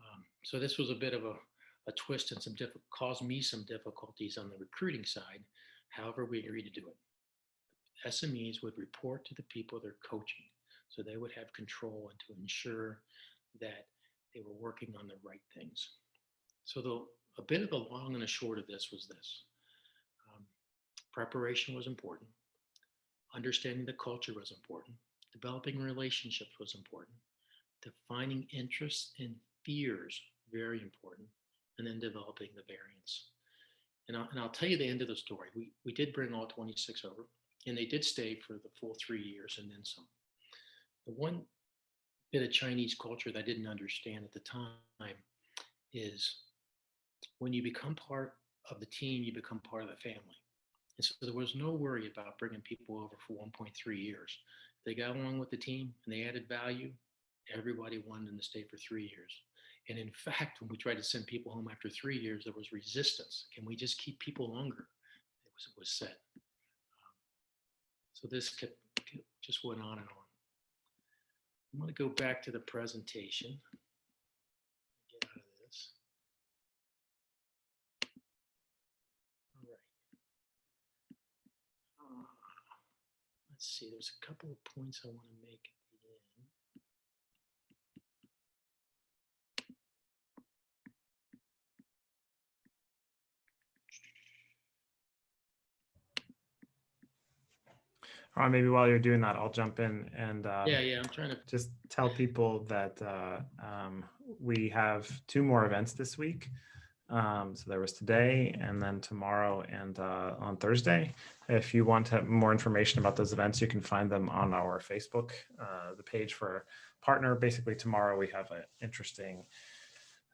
Um, so this was a bit of a, a twist and some caused me some difficulties on the recruiting side. However, we agreed to do it. SMEs would report to the people they're coaching, so they would have control and to ensure that they were working on the right things. So the a bit of the long and the short of this was this: um, preparation was important, understanding the culture was important, developing relationships was important, defining interests and fears very important, and then developing the variants. And I'll, and I'll tell you the end of the story. We, we did bring all 26 over, and they did stay for the full three years and then some. The one bit of Chinese culture that I didn't understand at the time is when you become part of the team, you become part of the family. And so there was no worry about bringing people over for 1.3 years. They got along with the team and they added value. Everybody wanted them to stay for three years. And in fact, when we tried to send people home after three years, there was resistance. Can we just keep people longer? It was, it was said. Um, so this kept, kept, just went on and on. I'm going to go back to the presentation. Get out of this. All right. Uh, let's see, there's a couple of points I want to make Right, maybe while you're doing that, I'll jump in and uh, Yeah, yeah, I'm trying to just tell people that uh, um, we have two more events this week. Um, so there was today and then tomorrow and uh, on Thursday. If you want to have more information about those events, you can find them on our Facebook, uh, the page for partner. Basically, tomorrow we have an interesting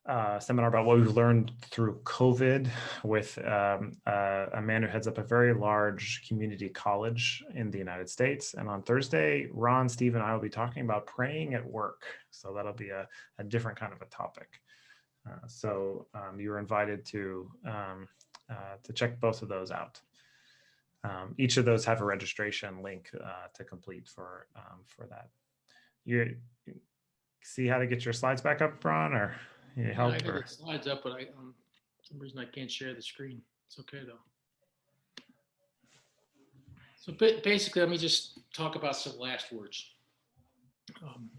uh, seminar about what we've learned through COVID with um, uh, a man who heads up a very large community college in the United States. And on Thursday, Ron, Steve, and I will be talking about praying at work. So that'll be a, a different kind of a topic. Uh, so um, you're invited to um, uh, to check both of those out. Um, each of those have a registration link uh, to complete for um, for that. You, you see how to get your slides back up, Ron, or you Yeah, help? I got or- the slides up, but I, um, for some reason I can't share the screen. It's okay though. So ba- basically, let me just talk about some last words. Um,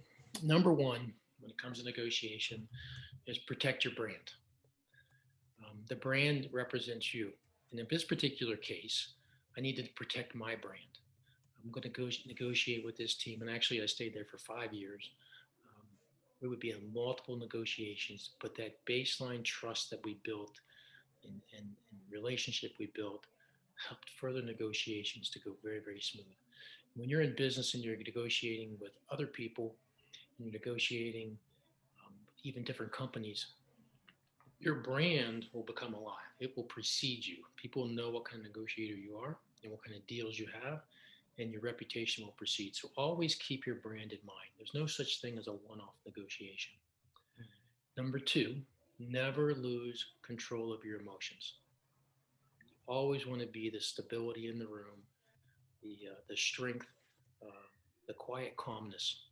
number one, when it comes to negotiation, is protect your brand. Um, the brand represents you. And in this particular case, I need to protect my brand. I'm going to go negotiate with this team. And actually, I stayed there for five years. We would be in multiple negotiations, but that baseline trust that we built and, and, and relationship we built helped further negotiations to go very, very smooth. When you're in business and you're negotiating with other people, you're negotiating um, even different companies, your brand will become alive. It will precede you. People know what kind of negotiator you are and what kind of deals you have, and your reputation will precede. So always keep your brand in mind. There's no such thing as a one off negotiation. Number two, never lose control of your emotions. You always want to be the stability in the room, the, uh, the strength, uh, the quiet calmness.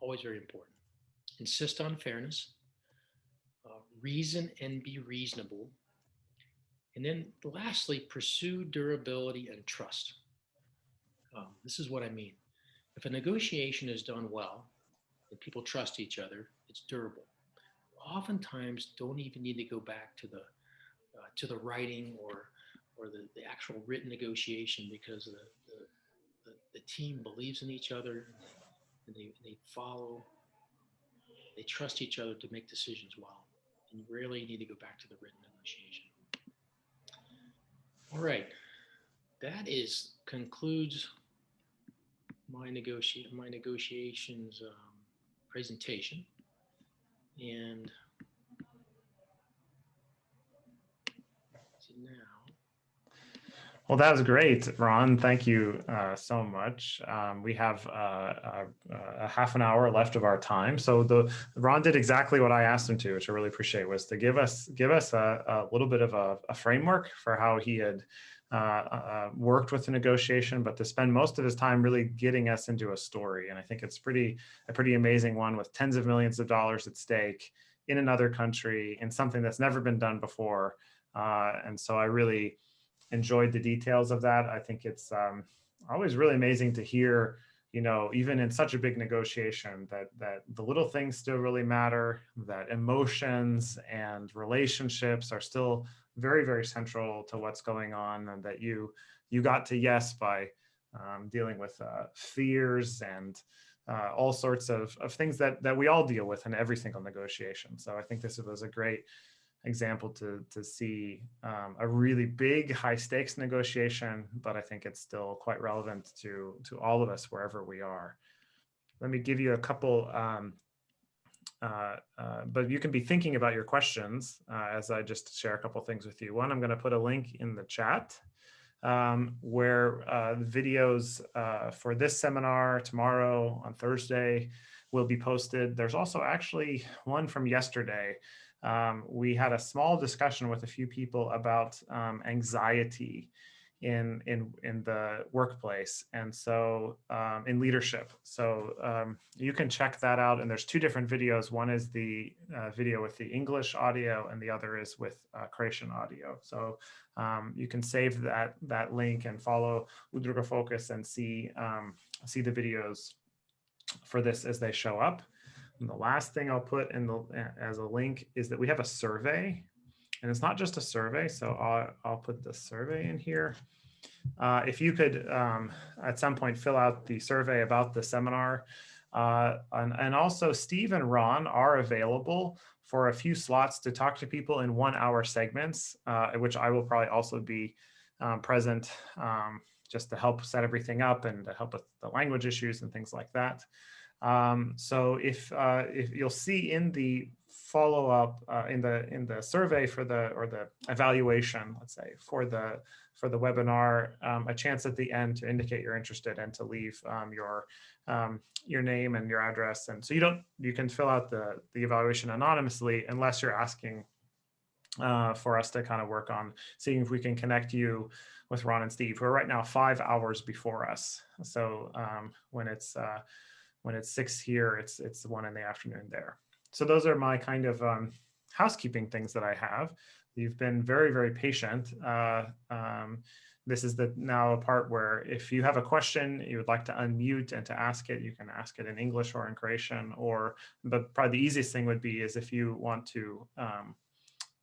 Always very important. Insist on fairness uh, reason and be reasonable. And then lastly, pursue durability and trust. Um, this is what I mean. If a negotiation is done well and people trust each other, it's durable. Oftentimes, don't even need to go back to the uh, to the writing or or the, the actual written negotiation because the, the, the, the team believes in each other and they, they follow, they trust each other to make decisions well and you rarely need to go back to the written negotiation. All right, that is concludes my negotiate my negotiations um, presentation, and now Well, that was great, Ron. Thank you uh, so much. Um, we have uh, a, a half an hour left of our time. So the Ron did exactly what I asked him to, which I really appreciate, was to give us give us a, a little bit of a, a, framework for how he had uh, uh, worked with the negotiation, but to spend most of his time really getting us into a story. And I think it's pretty a pretty amazing one with tens of millions of dollars at stake in another country in something that's never been done before. Uh, and so I really enjoyed the details of that. I think it's um, always really amazing to hear, you know, even in such a big negotiation that that the little things still really matter, that emotions and relationships are still very, very central to what's going on and that you you got to yes by um, dealing with uh, fears and uh, all sorts of, of things that, that we all deal with in every single negotiation. So I think this was a great example to to see um, a really big high stakes negotiation, but I think it's still quite relevant to to all of us wherever we are. Let me give you a couple, um, uh, uh, but you can be thinking about your questions uh, as I just share a couple things with you. One, I'm going to put a link in the chat um, where uh, the videos for this seminar tomorrow on Thursday will be posted. There's also actually one from yesterday um, we had a small discussion with a few people about um, anxiety in, in, in the workplace and so um, in leadership. So um, you can check that out and there's two different videos. One is the uh, video with the English audio and the other is with uh, Croatian audio. So um, you can save that, that link and follow Udruga Focus and see, um, see the videos for this as they show up. And the last thing I'll put in the as a link is that we have a survey and it's not just a survey. So I'll, I'll put the survey in here. Uh, if you could um, at some point fill out the survey about the seminar. Uh, and, and also Steve and Ron are available for a few slots to talk to people in one hour segments, uh, which I will probably also be um, present um, just to help set everything up and to help with the language issues and things like that. Um, so if uh, if you'll see in the follow up uh, in the in the survey for the or the evaluation, let's say for the for the webinar, um, a chance at the end to indicate you're interested and to leave um, your um, your name and your address. And so you don't you can fill out the the evaluation anonymously unless you're asking uh, for us to kind of work on seeing if we can connect you with Ron and Steve, who are right now five hours before us. So um, when it's uh, when it's six here, it's it's one in the afternoon there. So those are my kind of um, housekeeping things that I have. You've been very, very patient uh, um, this is the now a part where if you have a question you would like to unmute and to ask it, you can ask it in English or in Croatian or, but probably the easiest thing would be is if you want to um,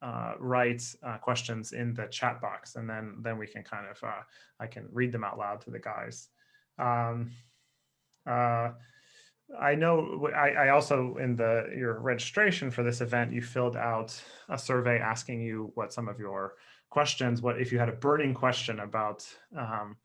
uh, write uh, questions in the chat box and then then we can kind of, uh, I can read them out loud to the guys. Um, uh, I know I, I also in the your registration for this event, you filled out a survey asking you what some of your questions, what if you had a burning question about um,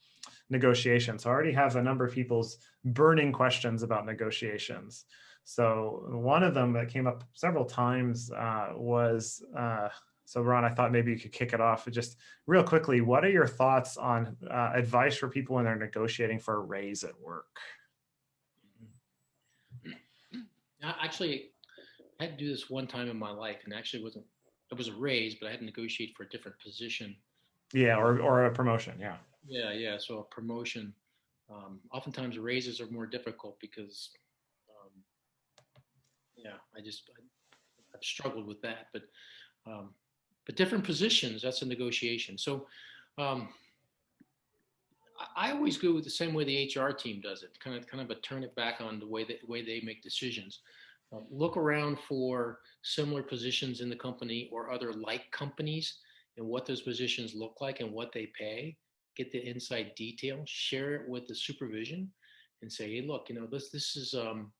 negotiations. So I already have a number of people's burning questions about negotiations. So one of them that came up several times uh, was, uh, so Ron, I thought maybe you could kick it off just real quickly. What are your thoughts on uh, advice for people when they're negotiating for a raise at work? I Actually, I had to do this one time in my life and actually wasn't, it was a raise, but I had to negotiate for a different position. Yeah, or, or a promotion, yeah. Yeah, yeah. So a promotion. Um, oftentimes raises are more difficult because, um, yeah, I just I, I've struggled with that. But um, but different positions, that's a negotiation. So um, I, always go with the same way the HR team does it. Kind of kind of a turn it back on the way that way they make decisions. Uh, look around for similar positions in the company or other like companies and what those positions look like and what they pay get the inside detail, share it with the supervision and say, hey, look, you know, this, this is um,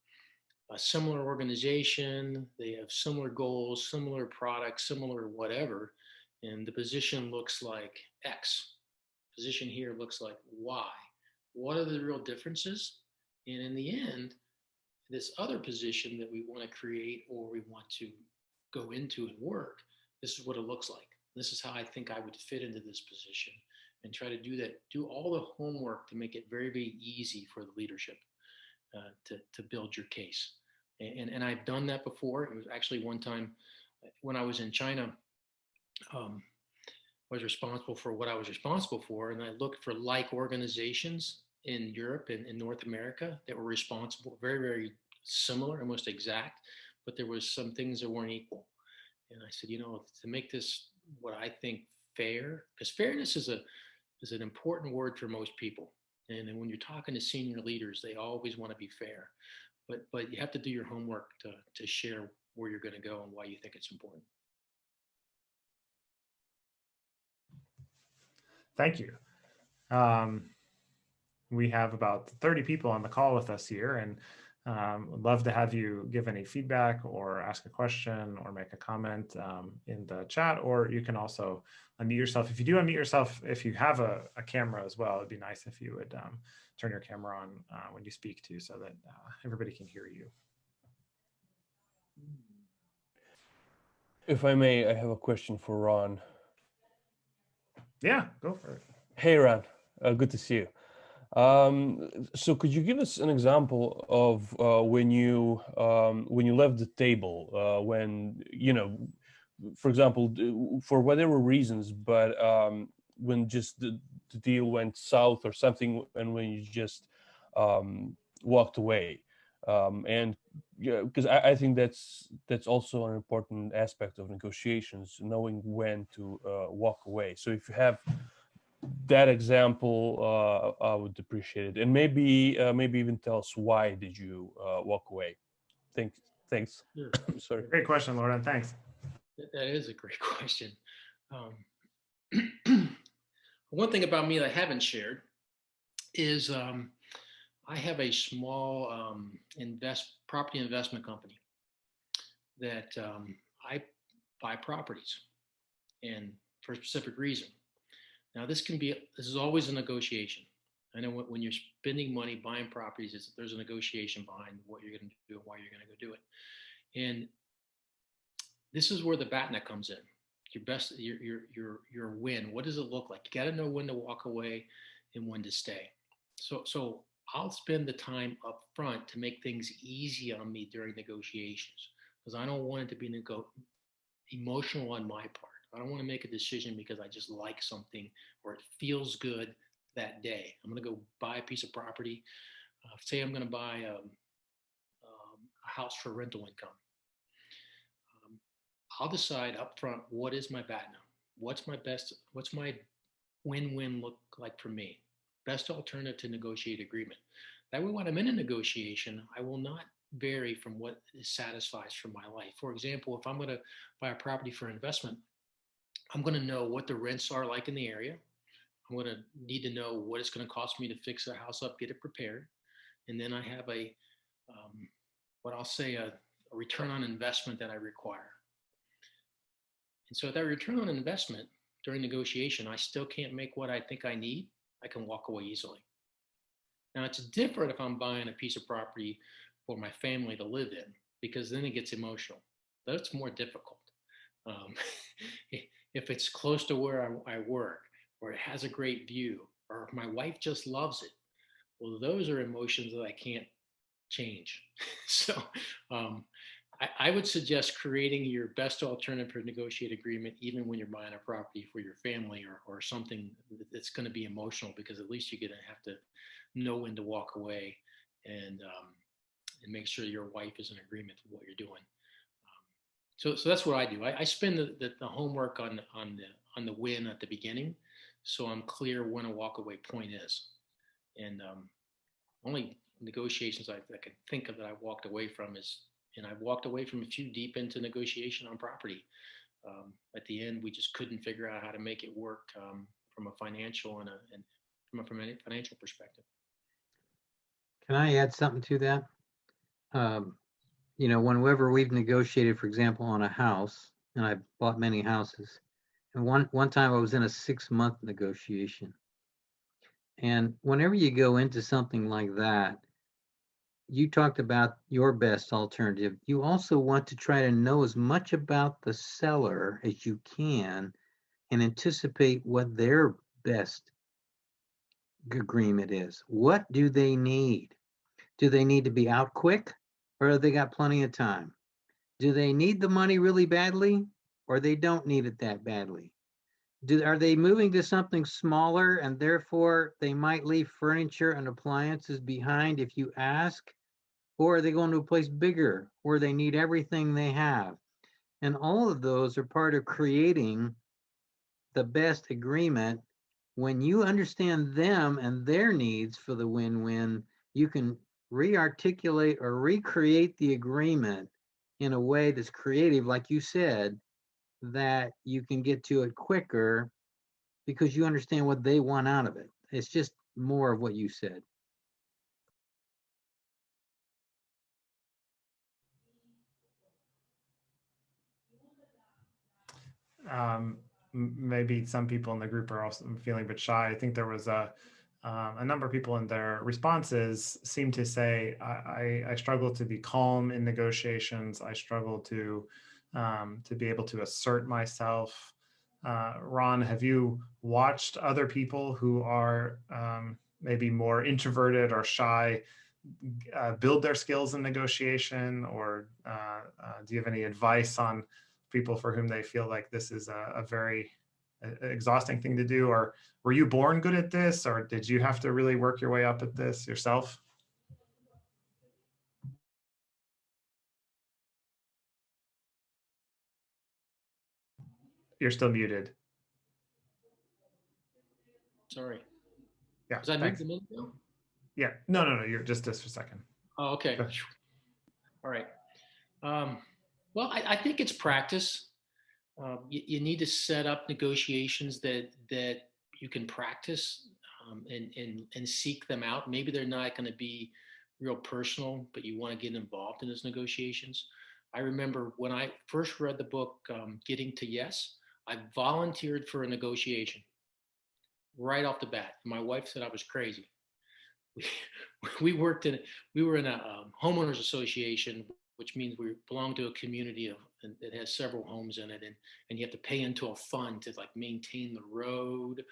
a similar organization. They have similar goals, similar products, similar whatever. And the position looks like X. Position here looks like why? What are the real differences? And in the end, this other position that we want to create or we want to go into and work, this is what it looks like. This is how I think I would fit into this position and try to do that, do all the homework to make it very, very easy for the leadership uh, to, to build your case. And, and I've done that before. It was actually one time when I was in China, um, was responsible for what I was responsible for. And I looked for like organizations in Europe and in North America that were responsible, very, very similar, almost exact, but there was some things that weren't equal. And I said, you know, to make this what I think fair, because fairness is a is an important word for most people. And then when you're talking to senior leaders, they always want to be fair, but but you have to do your homework to to share where you're going to go and why you think it's important. Thank you. Um, we have about 30 people on the call with us here and um, would love to have you give any feedback or ask a question or make a comment um, in the chat, or you can also unmute yourself. If you do unmute yourself, if you have a, a camera as well, it'd be nice if you would um, turn your camera on uh, when you speak to so that uh, everybody can hear you. If I may, I have a question for Ron. Yeah, go for it. Hey, Ron, uh, good to see you. Um, so could you give us an example of uh, when you um, when you left the table, uh, when, you know, for example, for whatever reasons, but um, when just the, the deal went south or something, and when you just um, walked away? Um, and yeah, because I, I think that's that's also an important aspect of negotiations, knowing when to uh, walk away. So if you have that example, uh, I would appreciate it, and maybe uh, maybe even tell us why did you uh, walk away. Thanks. Thanks. Sure. Sorry. Great question, Lauren. Thanks. That that is a great question. Um, one thing about me that I haven't shared is um, I have a small um, invest property investment company that um, I buy properties, and for a specific reason. Now, this can be this is always a negotiation. I know when, you're spending money buying properties, there's a negotiation behind what you're going to do and why you're going to go do it. And this is where the BATNA comes in. Your best, your your your your win. What does it look like? You got to know when to walk away and when to stay. So so I'll spend the time up front to make things easy on me during negotiations because I don't want it to be nego- emotional on my part. I don't want to make a decision because I just like something or it feels good that day. I'm going to go buy a piece of property. Uh, say I'm going to buy um, um, a house for rental income. Um, I'll decide up front what is my BATNA, what's my best, what's my win-win look like for me? Best alternative to negotiate agreement. That way, when I'm in a negotiation, I will not vary from what satisfies for my life. For example, if I'm going to buy a property for investment, I'm going to know what the rents are like in the area. I'm going to need to know what it's going to cost me to fix the house up, get it prepared, and then I have a um, what I'll say a, a return on investment that I require. And so, at that return on investment during negotiation, I still can't make what I think I need. I can walk away easily. Now, it's different if I'm buying a piece of property for my family to live in, because then it gets emotional. That's more difficult. Um, if it's close to where I, I work, or it has a great view, or if my wife just loves it, well, those are emotions that I can't change. so um, I, I, would suggest creating your best alternative for negotiate agreement, even when you're buying a property for your family or, or something that's going to be emotional, because at least you're going to have to know when to walk away and um, and make sure your wife is in agreement with what you're doing. Um, so, so that's what I do. I, I spend the, the, the, homework on on the on the win at the beginning, so I'm clear when a walkaway point is. And um, only negotiations I, I can think of that I walked away from is, and I walked away from a few deep into negotiation on property. Um, at the end, we just couldn't figure out how to make it work um, from a financial and, a, and from a financial perspective. Can I add something to that? Um, you know, whenever we've negotiated, for example, on a house, and I've bought many houses, and one one time I was in a six month negotiation. And whenever you go into something like that, you talked about your best alternative. You also want to try to know as much about the seller as you can and anticipate what their best agreement is. What do they need? Do they need to be out quick or have they got plenty of time? Do they need the money really badly or they don't need it that badly? Do, are they moving to something smaller and therefore they might leave furniture and appliances behind if you ask? Or are they going to a place bigger where they need everything they have? And all of those are part of creating the best agreement. When you understand them and their needs for the win-win, you can re-articulate or recreate the agreement in a way that's creative, like you said, that you can get to it quicker because you understand what they want out of it. It's just more of what you said. Um, maybe some people in the group are also feeling a bit shy. I think there was a um, a number of people in their responses seem to say, I, I, I struggle to be calm in negotiations. I struggle to, um, to be able to assert myself. Uh, Ron, have you watched other people who are um, maybe more introverted or shy uh, build their skills in negotiation? Or uh, uh do you have any advice on people for whom they feel like this is a, a very exhausting thing to do or were you born good at this or did you have to really work your way up at this yourself? You're still muted. Sorry. Yeah Was I moved them in now? yeah. No no no you're just just for a second. Oh okay. All right. Um well I, I think it's practice um, you, you, need to set up negotiations that that you can practice um, and and and seek them out. Maybe they're not going to be real personal, but you want to get involved in those negotiations. I remember when I first read the book um, Getting to Yes, I volunteered for a negotiation right off the bat. My wife said I was crazy. We, we worked in we were in a um, homeowners association which means we belong to a community of that has several homes in it and and you have to pay into a fund to like maintain the road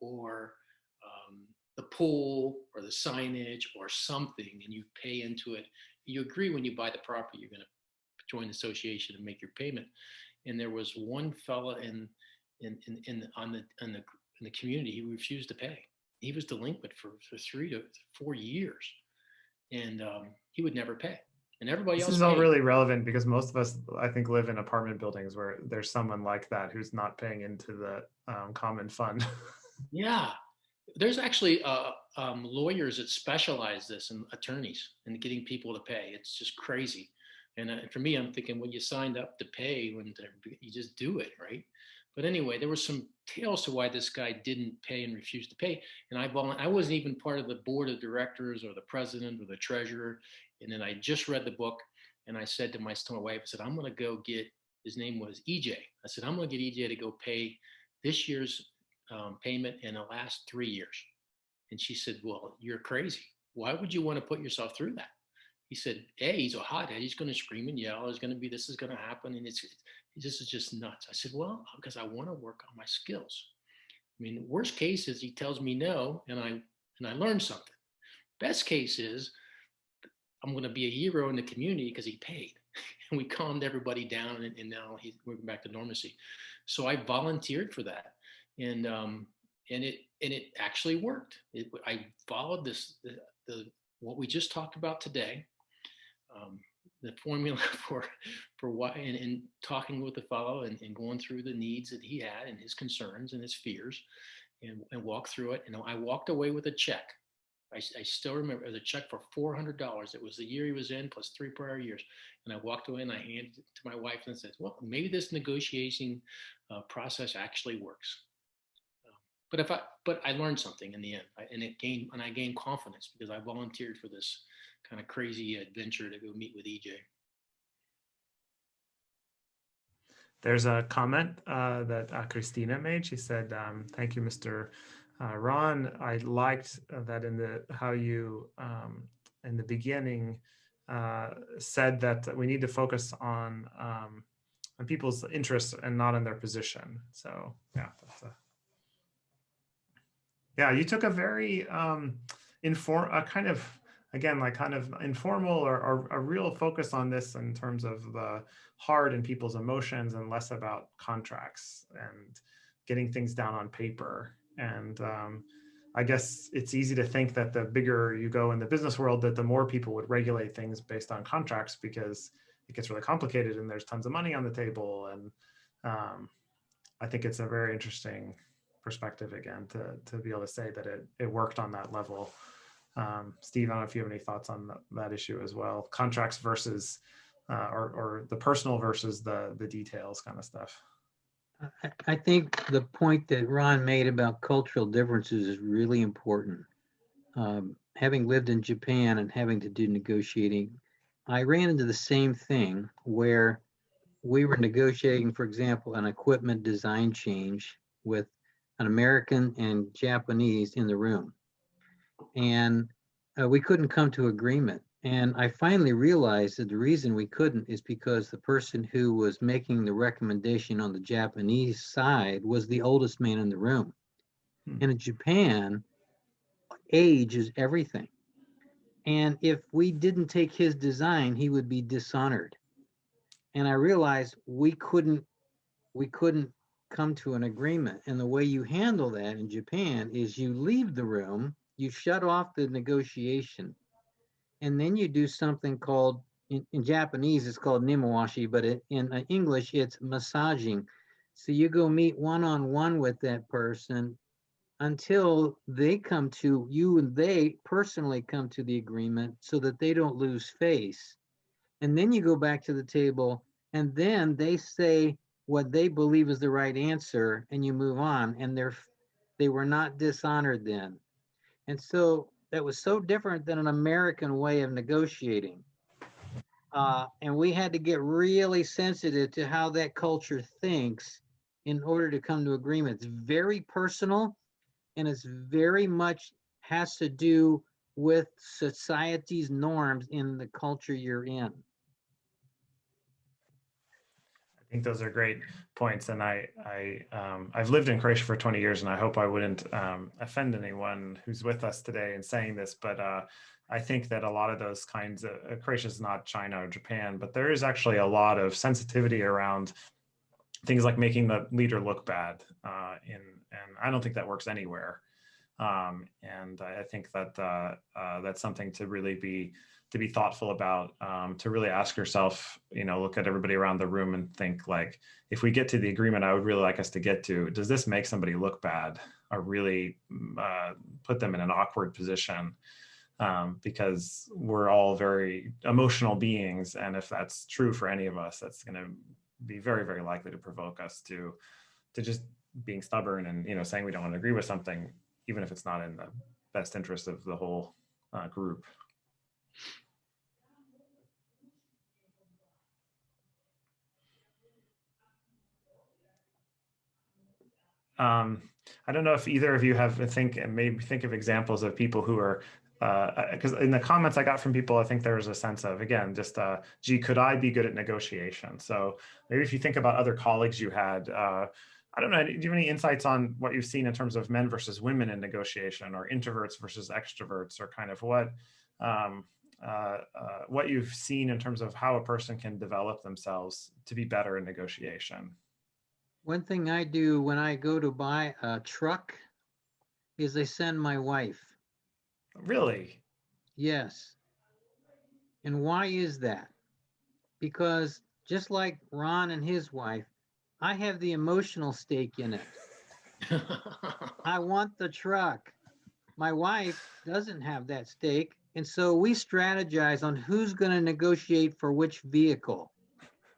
or um, the pool or the signage or something and you pay into it. You agree when you buy the property you're going to join the association and make your payment. And there was one fella in in in, in on the in the in the community he refused to pay. He was delinquent for, for three to four years. And um, he would never pay and everybody this else. is all really relevant because most of us, I think, live in apartment buildings where there's someone like that who's not paying into the um, common fund. Yeah, there's actually uh, um, lawyers that specialize this and attorneys and getting people to pay. It's just crazy. And uh, for me, I'm thinking, well, you signed up to pay when you just do it, right? But anyway, there were some tales to why this guy didn't pay and refused to pay. And I I wasn't even part of the board of directors or the president or the treasurer. And then I just read the book and I said to my, to my wife, I said, I'm going to go get, his name was EJ. I said, I'm going to get EJ to go pay this year's um, payment in the last three years. And she said, well, you're crazy. Why would you want to put yourself through that? He said, A, he's a hothead. He's going to scream and yell. There's going to be, this is going to happen. And it's, this is just nuts. I said, well, because I want to work on my skills. I mean, worst case is he tells me no, and I, and I learn something. Best case is I'm going to be a hero in the community because he paid and we calmed everybody down and, and now he's moving back to normalcy. So I volunteered for that. And, um, and it, and it actually worked. It, I followed this, the, the, what we just talked about today, um, the formula for, for why, and, and talking with the fellow and, and going through the needs that he had and his concerns and his fears and, and walk through it. And I walked away with a check. I, I still remember a check for $400. It was the year he was in plus three prior years. And I walked away and I handed it to my wife and said, well, maybe this negotiating uh, process actually works. Um, but if I, but I learned something in the end I, and it gained, and I gained confidence because I volunteered for this kind of crazy adventure to go meet with EJ. There's a comment uh, that uh, Christina made. She said, um, "Thank you, Mr. Uh, Ron. I liked uh, that in the how you um, in the beginning uh, said that we need to focus on um, on people's interests and not on their position. So yeah, a yeah. You took a very um, inform a kind of again like kind of informal or, or a real focus on this in terms of the heart and people's emotions and less about contracts and getting things down on paper and um, i guess it's easy to think that the bigger you go in the business world that the more people would regulate things based on contracts because it gets really complicated and there's tons of money on the table and um, i think it's a very interesting perspective again to, to be able to say that it, it worked on that level um, Steve, I don't know if you have any thoughts on that, that issue as well. Contracts versus, uh, or, or the personal versus the the details kind of stuff. I, think the point that Ron made about cultural differences is really important. Um, having lived in Japan and having to do negotiating, I ran into the same thing where we were negotiating, for example, an equipment design change with an American and Japanese in the room. And uh, we couldn't come to agreement. And I finally realized that the reason we couldn't is because the person who was making the recommendation on the Japanese side was the oldest man in the room. Hmm. And in Japan, age is everything. And if we didn't take his design, he would be dishonored. And I realized we couldn't, we couldn't come to an agreement. And the way you handle that in Japan is you leave the room, you shut off the negotiation, and then you do something called in, in Japanese it's called nemawashi, but it, in uh, English it's massaging. So you go meet one on one with that person until they come to you and they personally come to the agreement so that they don't lose face. And then you go back to the table and then they say what they believe is the right answer and you move on and they're they were not dishonored then. And so that was so different than an American way of negotiating. Uh, and we had to get really sensitive to how that culture thinks in order to come to agreement. It's very personal and it's very much has to do with society's norms in the culture you're in. I think those are great points, and I I um, I've lived in Croatia for 20 years, and I hope I wouldn't um, offend anyone who's with us today in saying this, but uh, I think that a lot of those kinds of uh, Croatia is not China or Japan, but there is actually a lot of sensitivity around things like making the leader look bad, uh, in and I don't think that works anywhere. Um, and I, I think that uh, uh, that's something to really be to be thoughtful about um, to really ask yourself you know look at everybody around the room and think like if we get to the agreement i would really like us to get to does this make somebody look bad or really mm, uh, put them in an awkward position um, because we're all very emotional beings. And if that's true for any of us, that's going to be very, very likely to provoke us to, to just being stubborn and, you know, saying we don't want to agree with something, even if it's not in the best interest of the whole uh, group. Um, I don't know if either of you have think and maybe think of examples of people who are because in the comments I got from people, I think there was a sense of again, just uh, gee, could I be good at negotiation? So maybe if you think about other colleagues you had, uh, I don't know, do you have any insights on what you've seen in terms of men versus women in negotiation, or introverts versus extroverts, or kind of what um, uh, uh, what you've seen in terms of how a person can develop themselves to be better in negotiation? One thing I do when I go to buy a truck is I send my wife. Really? Yes. And why is that? Because just like Ron and his wife, I have the emotional stake in it. I want the truck. My wife doesn't have that stake. And so we strategize on who's going to negotiate for which vehicle.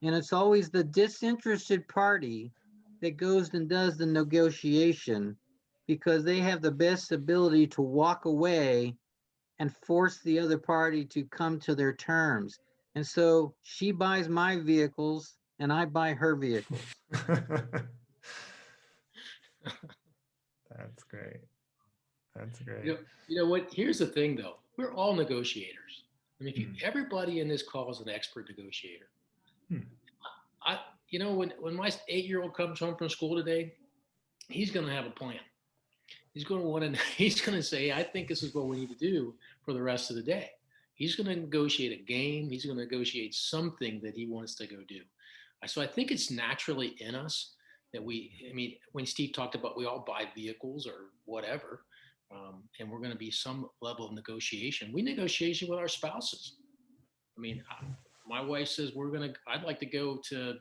And it's always the disinterested party that goes and does the negotiation because they have the best ability to walk away and force the other party to come to their terms. And so she buys my vehicles and I buy her vehicles. That's great. That's great. You know, you know what? Here's the thing, though. We're all negotiators. I mean, if you, Mhm. everybody in this call is an expert negotiator. Hmm. I, you know, when when my eight-year-old comes home from school today, he's going to have a plan. He's going to want to. He's going to say, "I think this is what we need to do for the rest of the day." He's going to negotiate a game. He's going to negotiate something that he wants to go do. So I think it's naturally in us that we. I mean, when Steve talked about we all buy vehicles or whatever, um, and we're going to be some level of negotiation. We negotiation with our spouses. I mean, I, my wife says we're going to. I'd like to go to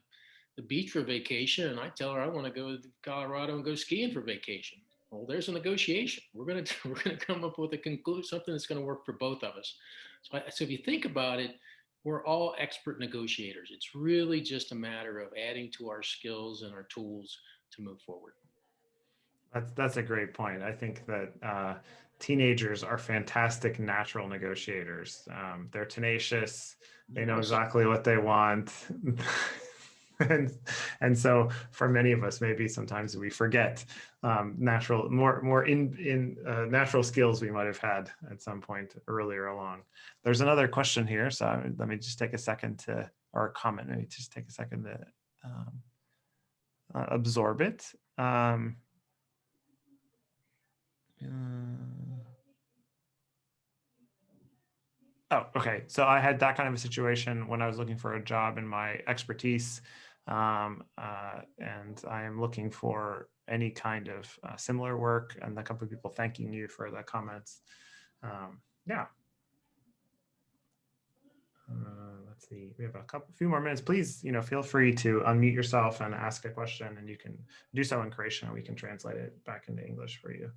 the beach for vacation, and I tell her I want to go to Colorado and go skiing for vacation. Well, there's a negotiation. We're going to we're going to come up with a conclusion, something that's going to work for both of us. So, I, so if you think about it, we're all expert negotiators. It's really just a matter of adding to our skills and our tools to move forward. That's that's a great point. I think that uh, teenagers are fantastic natural negotiators. Um, they're tenacious. They know exactly what they want. and and so for many of us maybe sometimes we forget um, natural more more in in uh, natural skills we might have had at some point earlier along there's another question here so let me just take a second to or a comment maybe just take a second to um, uh, absorb it um, uh, Oh, okay. So I had that kind of a situation when I was looking for a job in my expertise, um, uh, and I am looking for any kind of uh, similar work. And a couple of people thanking you for the comments. Um, yeah. Uh, let's see. We have a couple, few more minutes. Please, you know, feel free to unmute yourself and ask a question, and you can do so in Croatian, and we can translate it back into English for you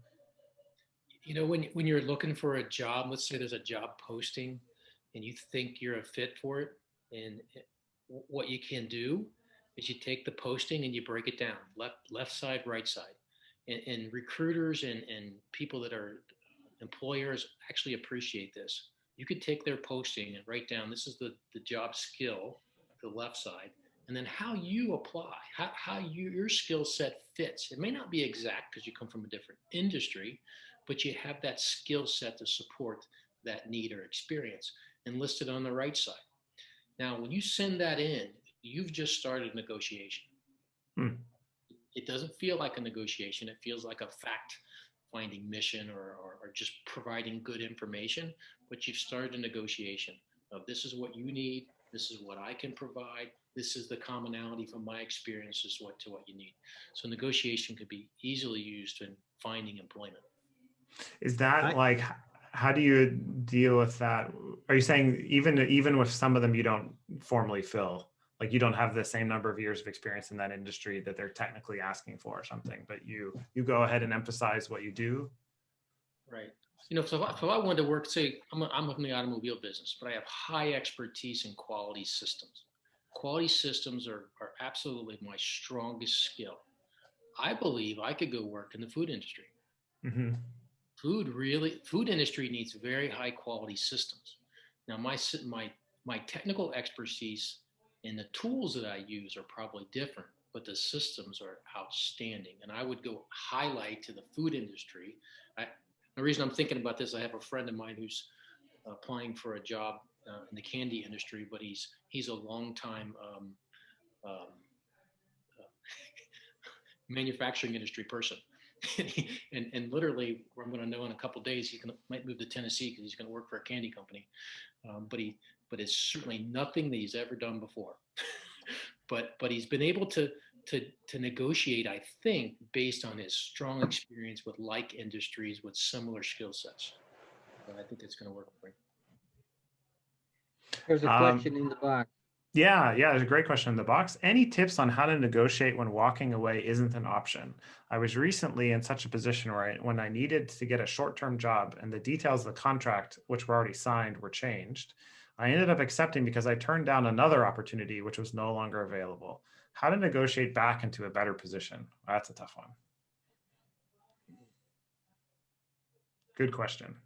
you know when when you're looking for a job let's say there's a job posting and you think you're a fit for it and what you can do is you take the posting and you break it down left left side right side. And, and recruiters and and people that are employers actually appreciate this. You could take their posting and write down this is the the job skill the left side and then how you apply how, how you, your skill set fits. It may not be exact because you come from a different industry but you have that skill set to support that need or experience and listed on the right side. Now, when you send that in, you've just started negotiation. Hmm. It doesn't feel like a negotiation. It feels like a fact finding mission or, or, or just providing good information, but you've started a negotiation of this is what you need. This is what I can provide. This is the commonality from my experiences what to what you need. So negotiation could be easily used in finding employment. Is that I- like, how do you deal with that? Are you saying even even with some of them you don't formally fill? Like you don't have the same number of years of experience in that industry that they're technically asking for or something, but you, you go ahead and emphasize what you do. Right. You know, so if I, if I wanted to work, say, I'm, a, I'm in the automobile business, but I have high expertise in quality systems. Quality systems are, are absolutely my strongest skill. I believe I could go work in the food industry. Mhm. Food really, food industry needs very high quality systems. Now, my, my, my technical expertise and the tools that I use are probably different, but the systems are outstanding. And I would go highlight to the food industry. I, the reason I'm thinking about this, I have a friend of mine who's applying for a job uh, in the candy industry, but he's he's a long time um, um, uh, manufacturing industry person. and, and literally, I'm going to know in a couple days he can, might move to Tennessee because he's going to work for a candy company. Um, but he, but it's certainly nothing that he's ever done before. but but he's been able to to to negotiate, I think, based on his strong experience with like industries with similar skill sets. So I think it's going to work for him. There's a Um, question in the box. Yeah, yeah, there's a great question in the box. Any tips on how to negotiate when walking away isn't an option? I was recently in such a position where I, when I needed to get a short-term job and the details of the contract, which were already signed, were changed, I ended up accepting because I turned down another opportunity which was no longer available. How to negotiate back into a better position? That's a tough one. Good question.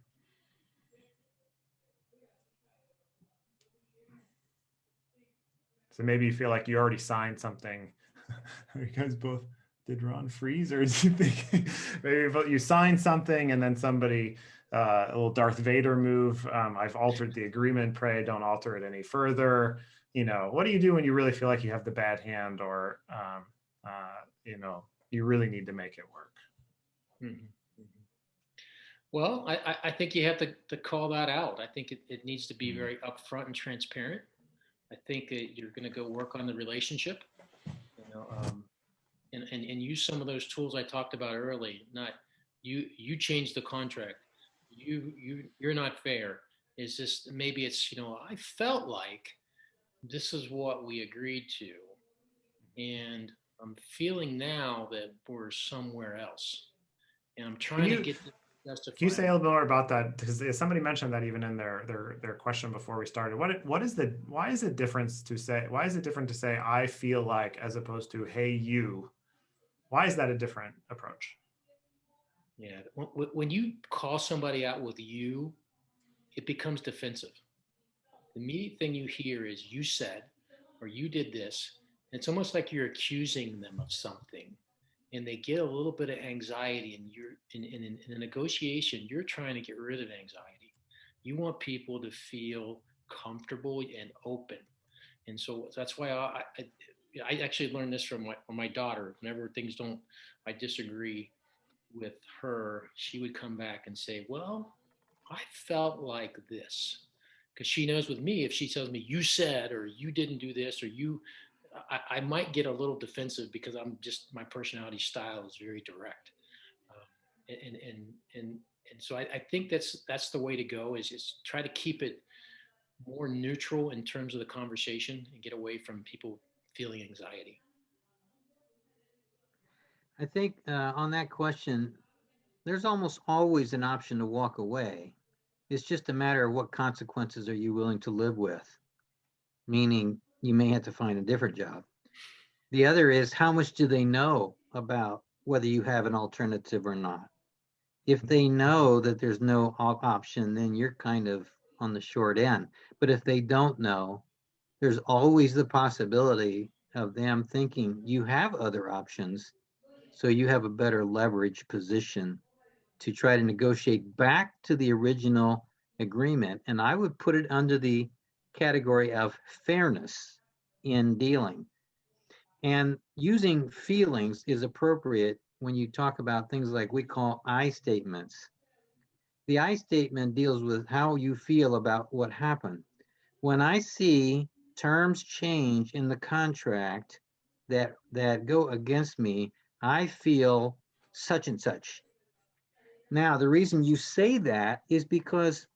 So maybe you feel like you already signed something. you guys both did Ron freeze, or is you think maybe you signed something and then somebody uh, a little Darth Vader move? Um, I've altered the agreement. Pray don't alter it any further. You know, what do you do when you really feel like you have the bad hand, or um, uh, you know, you really need to make it work? Mhm, mhm. Well, I, I- I think you have to, to call that out. I think it, it needs to be Mhm. very upfront and transparent. I think that you're going to go work on the relationship, you know, um, and, and, and use some of those tools I talked about early. Not you, you change the contract. You, you, you're not fair. Is this, maybe it's, you know, I felt like this is what we agreed to. And I'm feeling now that we're somewhere else. And I'm trying you- to get to. Can you say a little more about that? Because somebody mentioned that even in their their their question before we started. What what is the why is it difference to say why is it different to say I feel like as opposed to hey you? Why is that a different approach? Yeah, when, you call somebody out with you, it becomes defensive. The immediate thing you hear is you said, or you did this. It's almost like you're accusing them of something, and they get a little bit of anxiety. And you're in, in, in a negotiation, you're trying to get rid of anxiety. You want people to feel comfortable and open, and so that's why I, I, I actually learned this from my, from my daughter. Whenever things don't, I disagree with her, she would come back and say, Well, I felt like this. Because she knows with me, if she tells me, You said, or you didn't do this, or you, I, I might get a little defensive because I'm just, my personality style is very direct. Um, and, and, and, and so I, I think that's, that's the way to go is, is try to keep it more neutral in terms of the conversation and get away from people feeling anxiety. I think uh, on that question, there's almost always an option to walk away. It's just a matter of what consequences are you willing to live with, meaning you may have to find a different job. The other is how much do they know about whether you have an alternative or not? If they know that there's no op- option, then you're kind of on the short end. But if they don't know, there's always the possibility of them thinking you have other options so you have a better leverage position to try to negotiate back to the original agreement. And I would put it under the category of fairness in dealing. And using feelings is appropriate when you talk about things like we call I statements. The I statement deals with how you feel about what happened. When I see terms change in the contract that that go against me, I feel such and such. Now, the reason you say that is because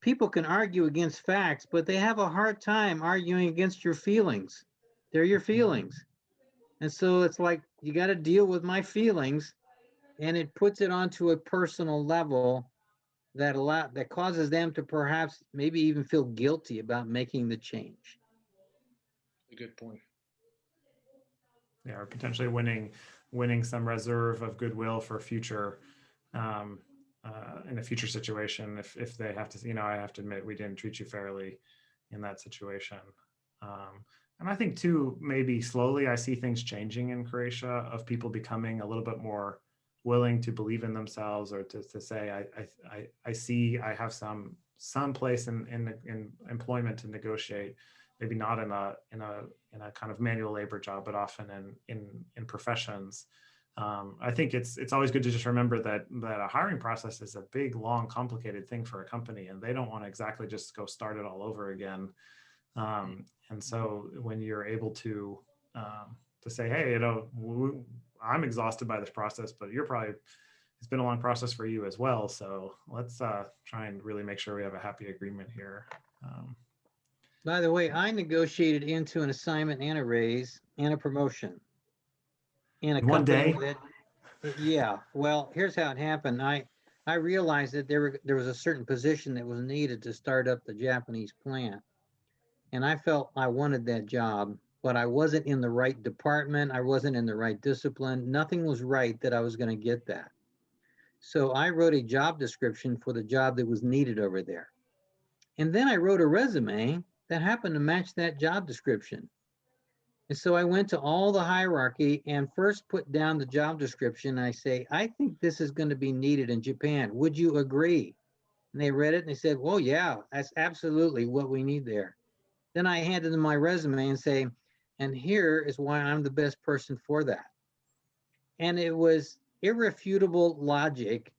people can argue against facts, but they have a hard time arguing against your feelings. They're your mm-hmm. feelings. And so it's like, you got to deal with my feelings. And it puts it onto a personal level that allow, that causes them to perhaps maybe even feel guilty about making the change. A good point. Yeah, or potentially winning, winning some reserve of goodwill for future, um, uh, in a future situation, if, if they have to, you know, I have to admit, we didn't treat you fairly in that situation. Um, and I think too, maybe slowly I see things changing in Croatia of people becoming a little bit more willing to believe in themselves or to, to say, I, I, I, see, I have some, some place in, in, in employment to negotiate, maybe not in a, in a, in a kind of manual labor job, but often in, in, in professions. Um, I think it's, it's always good to just remember that, that a hiring process is a big, long, complicated thing for a company and they don't want to exactly just go start it all over again. Um, and so when you're able to, um, to say, hey, you know, I'm exhausted by this process, but you're probably, it's been a long process for you as well. So let's uh, try and really make sure we have a happy agreement here. Um, By the way, I negotiated into an assignment and a raise and a promotion. In a one company day? that, yeah, well, here's how it happened. I, I realized that there were, there was a certain position that was needed to start up the Japanese plant. And I felt I wanted that job, but I wasn't in the right department. I wasn't in the right discipline. Nothing was right that I was gonna get that. So I wrote a job description for the job that was needed over there. And then I wrote a resume that happened to match that job description. And so I went to all the hierarchy and first put down the job description. I say, I think this is going to be needed in Japan. Would you agree? And they read it and they said, well, yeah, that's absolutely what we need there. Then I handed them my resume and say, and here is why I'm the best person for that. And it was irrefutable logic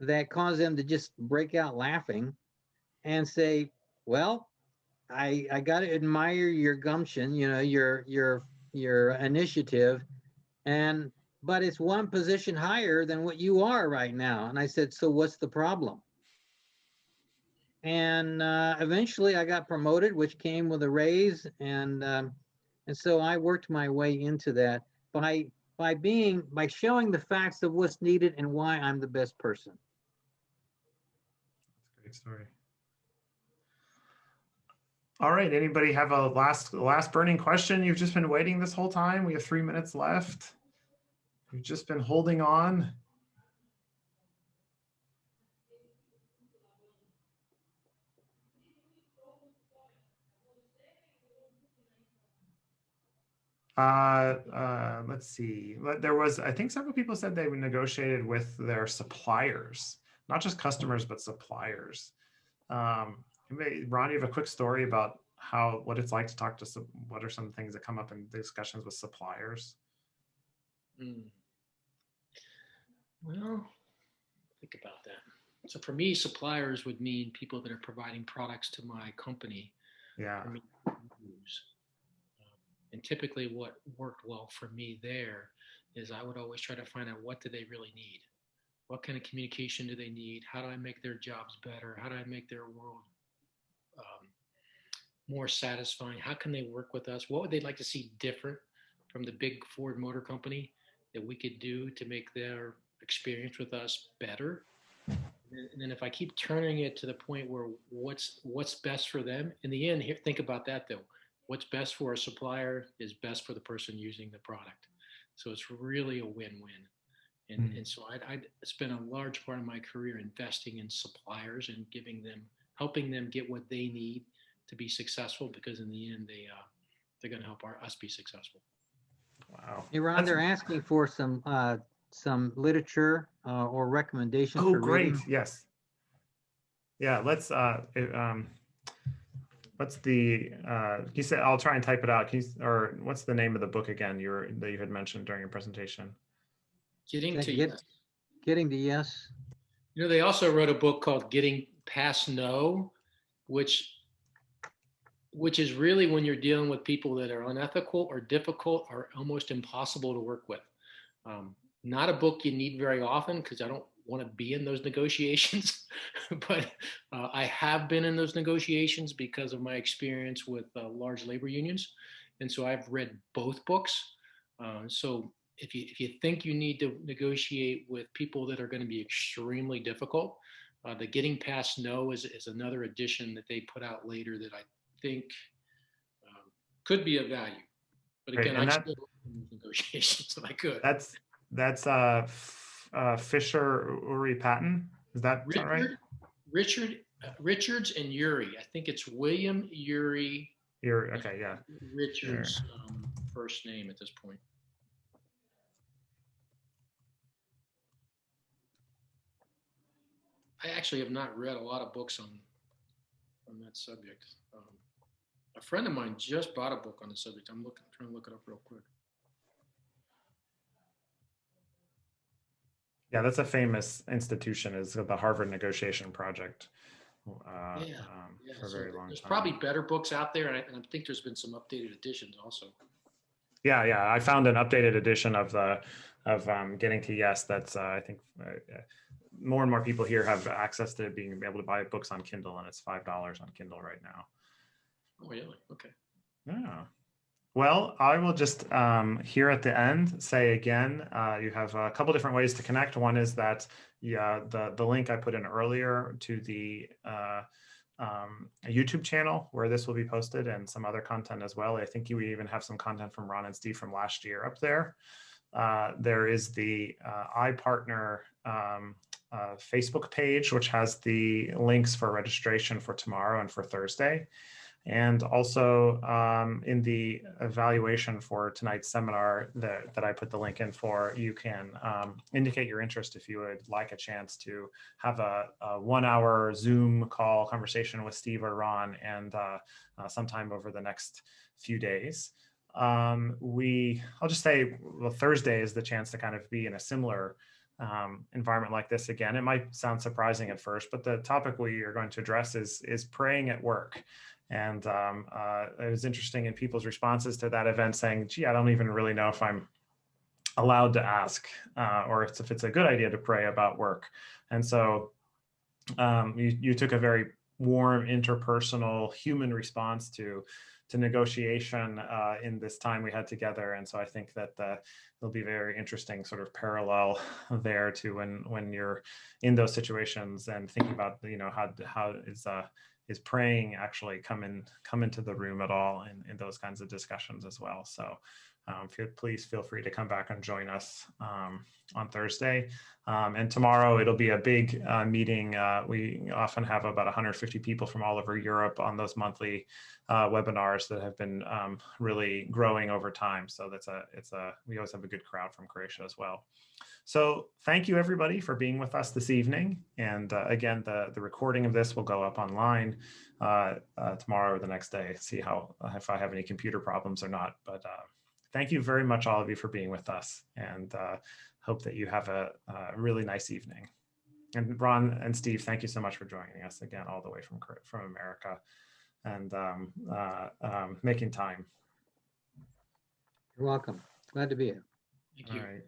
that caused them to just break out laughing and say, well, I, I gotta admire your gumption, you know, your, your, your initiative. And, but it's one position higher than what you are right now. And I said, so what's the problem? And, uh, eventually I got promoted, which came with a raise and, um, and so I worked my way into that by, by being, by showing the facts of what's needed and why I'm the best person. That's a Great story. All right, anybody have a last, last burning question? You've just been waiting this whole time. We have three minutes left. You've just been holding on. Uh, uh, let's see. There was, I think several people said they negotiated with their suppliers, not just customers, but suppliers. Um, Ron, you have a quick story about how, what it's like to talk to, some- what are some things that come up in discussions with suppliers? Hmm. Well, think about that. So for me, suppliers would mean people that are providing products to my company Yeah, for me to use. And typically what worked well for me there is I would always try to find out what do they really need? What kind of communication do they need? How do I make their jobs better? How do I make their world more satisfying? How can they work with us? What would they like to see different from the big Ford Motor Company that we could do to make their experience with us better? And then if I keep turning it to the point where what's what's best for them, in the end, here think about that though. What's best for a supplier is best for the person using the product. So it's really a win-win. And, Mm. and so I'd, I'd spent a large part of my career investing in suppliers and giving them, helping them get what they need to be successful because in the end, they, uh, they're going to help our, us be successful. wow. Hey, Ron, That's- they're asking for some, uh, some literature, uh, or recommendations Oh, for great, reading. yes. Yeah, let's, uh, it, um, what's the, uh, you said, I'll try and type it out. Can you, or what's the name of the book again you were, that you had mentioned during your presentation? Getting to, you. Get- Getting to yes. You know, they also wrote a book called Getting Past No, which which is really when you're dealing with people that are unethical or difficult or almost impossible to work with. Um, not a book you need very often because I don't want to be in those negotiations, but uh, I have been in those negotiations because of my experience with uh, large labor unions. and so I've read both books. Uh, so if you if you think you need to negotiate with people that are going to be extremely difficult, uh, the Getting Past No is is another edition that they put out later that I think um, could be of value. But again, and I that- still in negotiations if I could. That's that's uh, uh Fisher Ury Patton. Is that is that right? Richard, Richard, uh, Richards and Ury. I think it's William Ury. You're okay, yeah. Richards' um, first name at this point. I actually have not read a lot of books on on that subject. A friend of mine just bought a book on the subject. I'm looking trying to look it up real quick. Yeah, that's a famous institution is the Harvard Negotiation Project. Uh, Yeah, um, Yeah, for a so very long time. there's time. probably better books out there, and I, and I think there's been some updated editions also. Yeah, yeah. I found an updated edition of the of um, Getting to Yes. That's uh, I think uh, more and more people here have access to being able to buy books on Kindle, and it's five dollars on Kindle right now. Oh, really? Okay. Yeah. Well, I will just um, here at the end say again, uh, you have a couple different ways to connect. One is that yeah, the the link I put in earlier to the uh, um, YouTube channel where this will be posted and some other content as well. I think you even have some content from Ron and Steve from last year up there. Uh, there is the uh, iPartner um, uh, Facebook page, which has the links for registration for tomorrow and for Thursday. And also um, in the evaluation for tonight's seminar that, that I put the link in for, you can um, indicate your interest if you would like a chance to have a, a one hour Zoom call conversation with Steve or Ron and uh, uh, sometime over the next few days. Um, we, I'll just say, well, Thursday is the chance to kind of be in a similar um, environment like this again. It might sound surprising at first, but the topic we are going to address is is praying at work. And um, uh, it was interesting in people's responses to that event saying, gee, I don't even really know if I'm allowed to ask uh, or if it's a good idea to pray about work. And so um, you, you took a very warm, interpersonal, human response to to negotiation uh, in this time we had together. And so I think that uh, it'll be very interesting sort of parallel there to when when you're in those situations and thinking about you know how how is uh, is praying actually come in come into the mm-hmm. room at all in, in those kinds of discussions as well. So um, please feel free to come back and join us um, on Thursday. Um, and tomorrow it'll be a big uh, meeting. Uh, we often have about 150 people from all over Europe on those monthly uh, webinars that have been um, really growing over time. So that's a it's a we always have a good crowd from Croatia as well. So thank you everybody for being with us this evening. And uh, again, the, the recording of this will go up online uh, uh, tomorrow or the next day, see how if I have any computer problems or not. But uh, thank you very much, all of you, for being with us and uh, hope that you have a, a really nice evening. And Ron and Steve, thank you so much for joining us again, all the way from, from America and um, uh, um, making time. You're welcome. Glad to be here. Thank All you. right.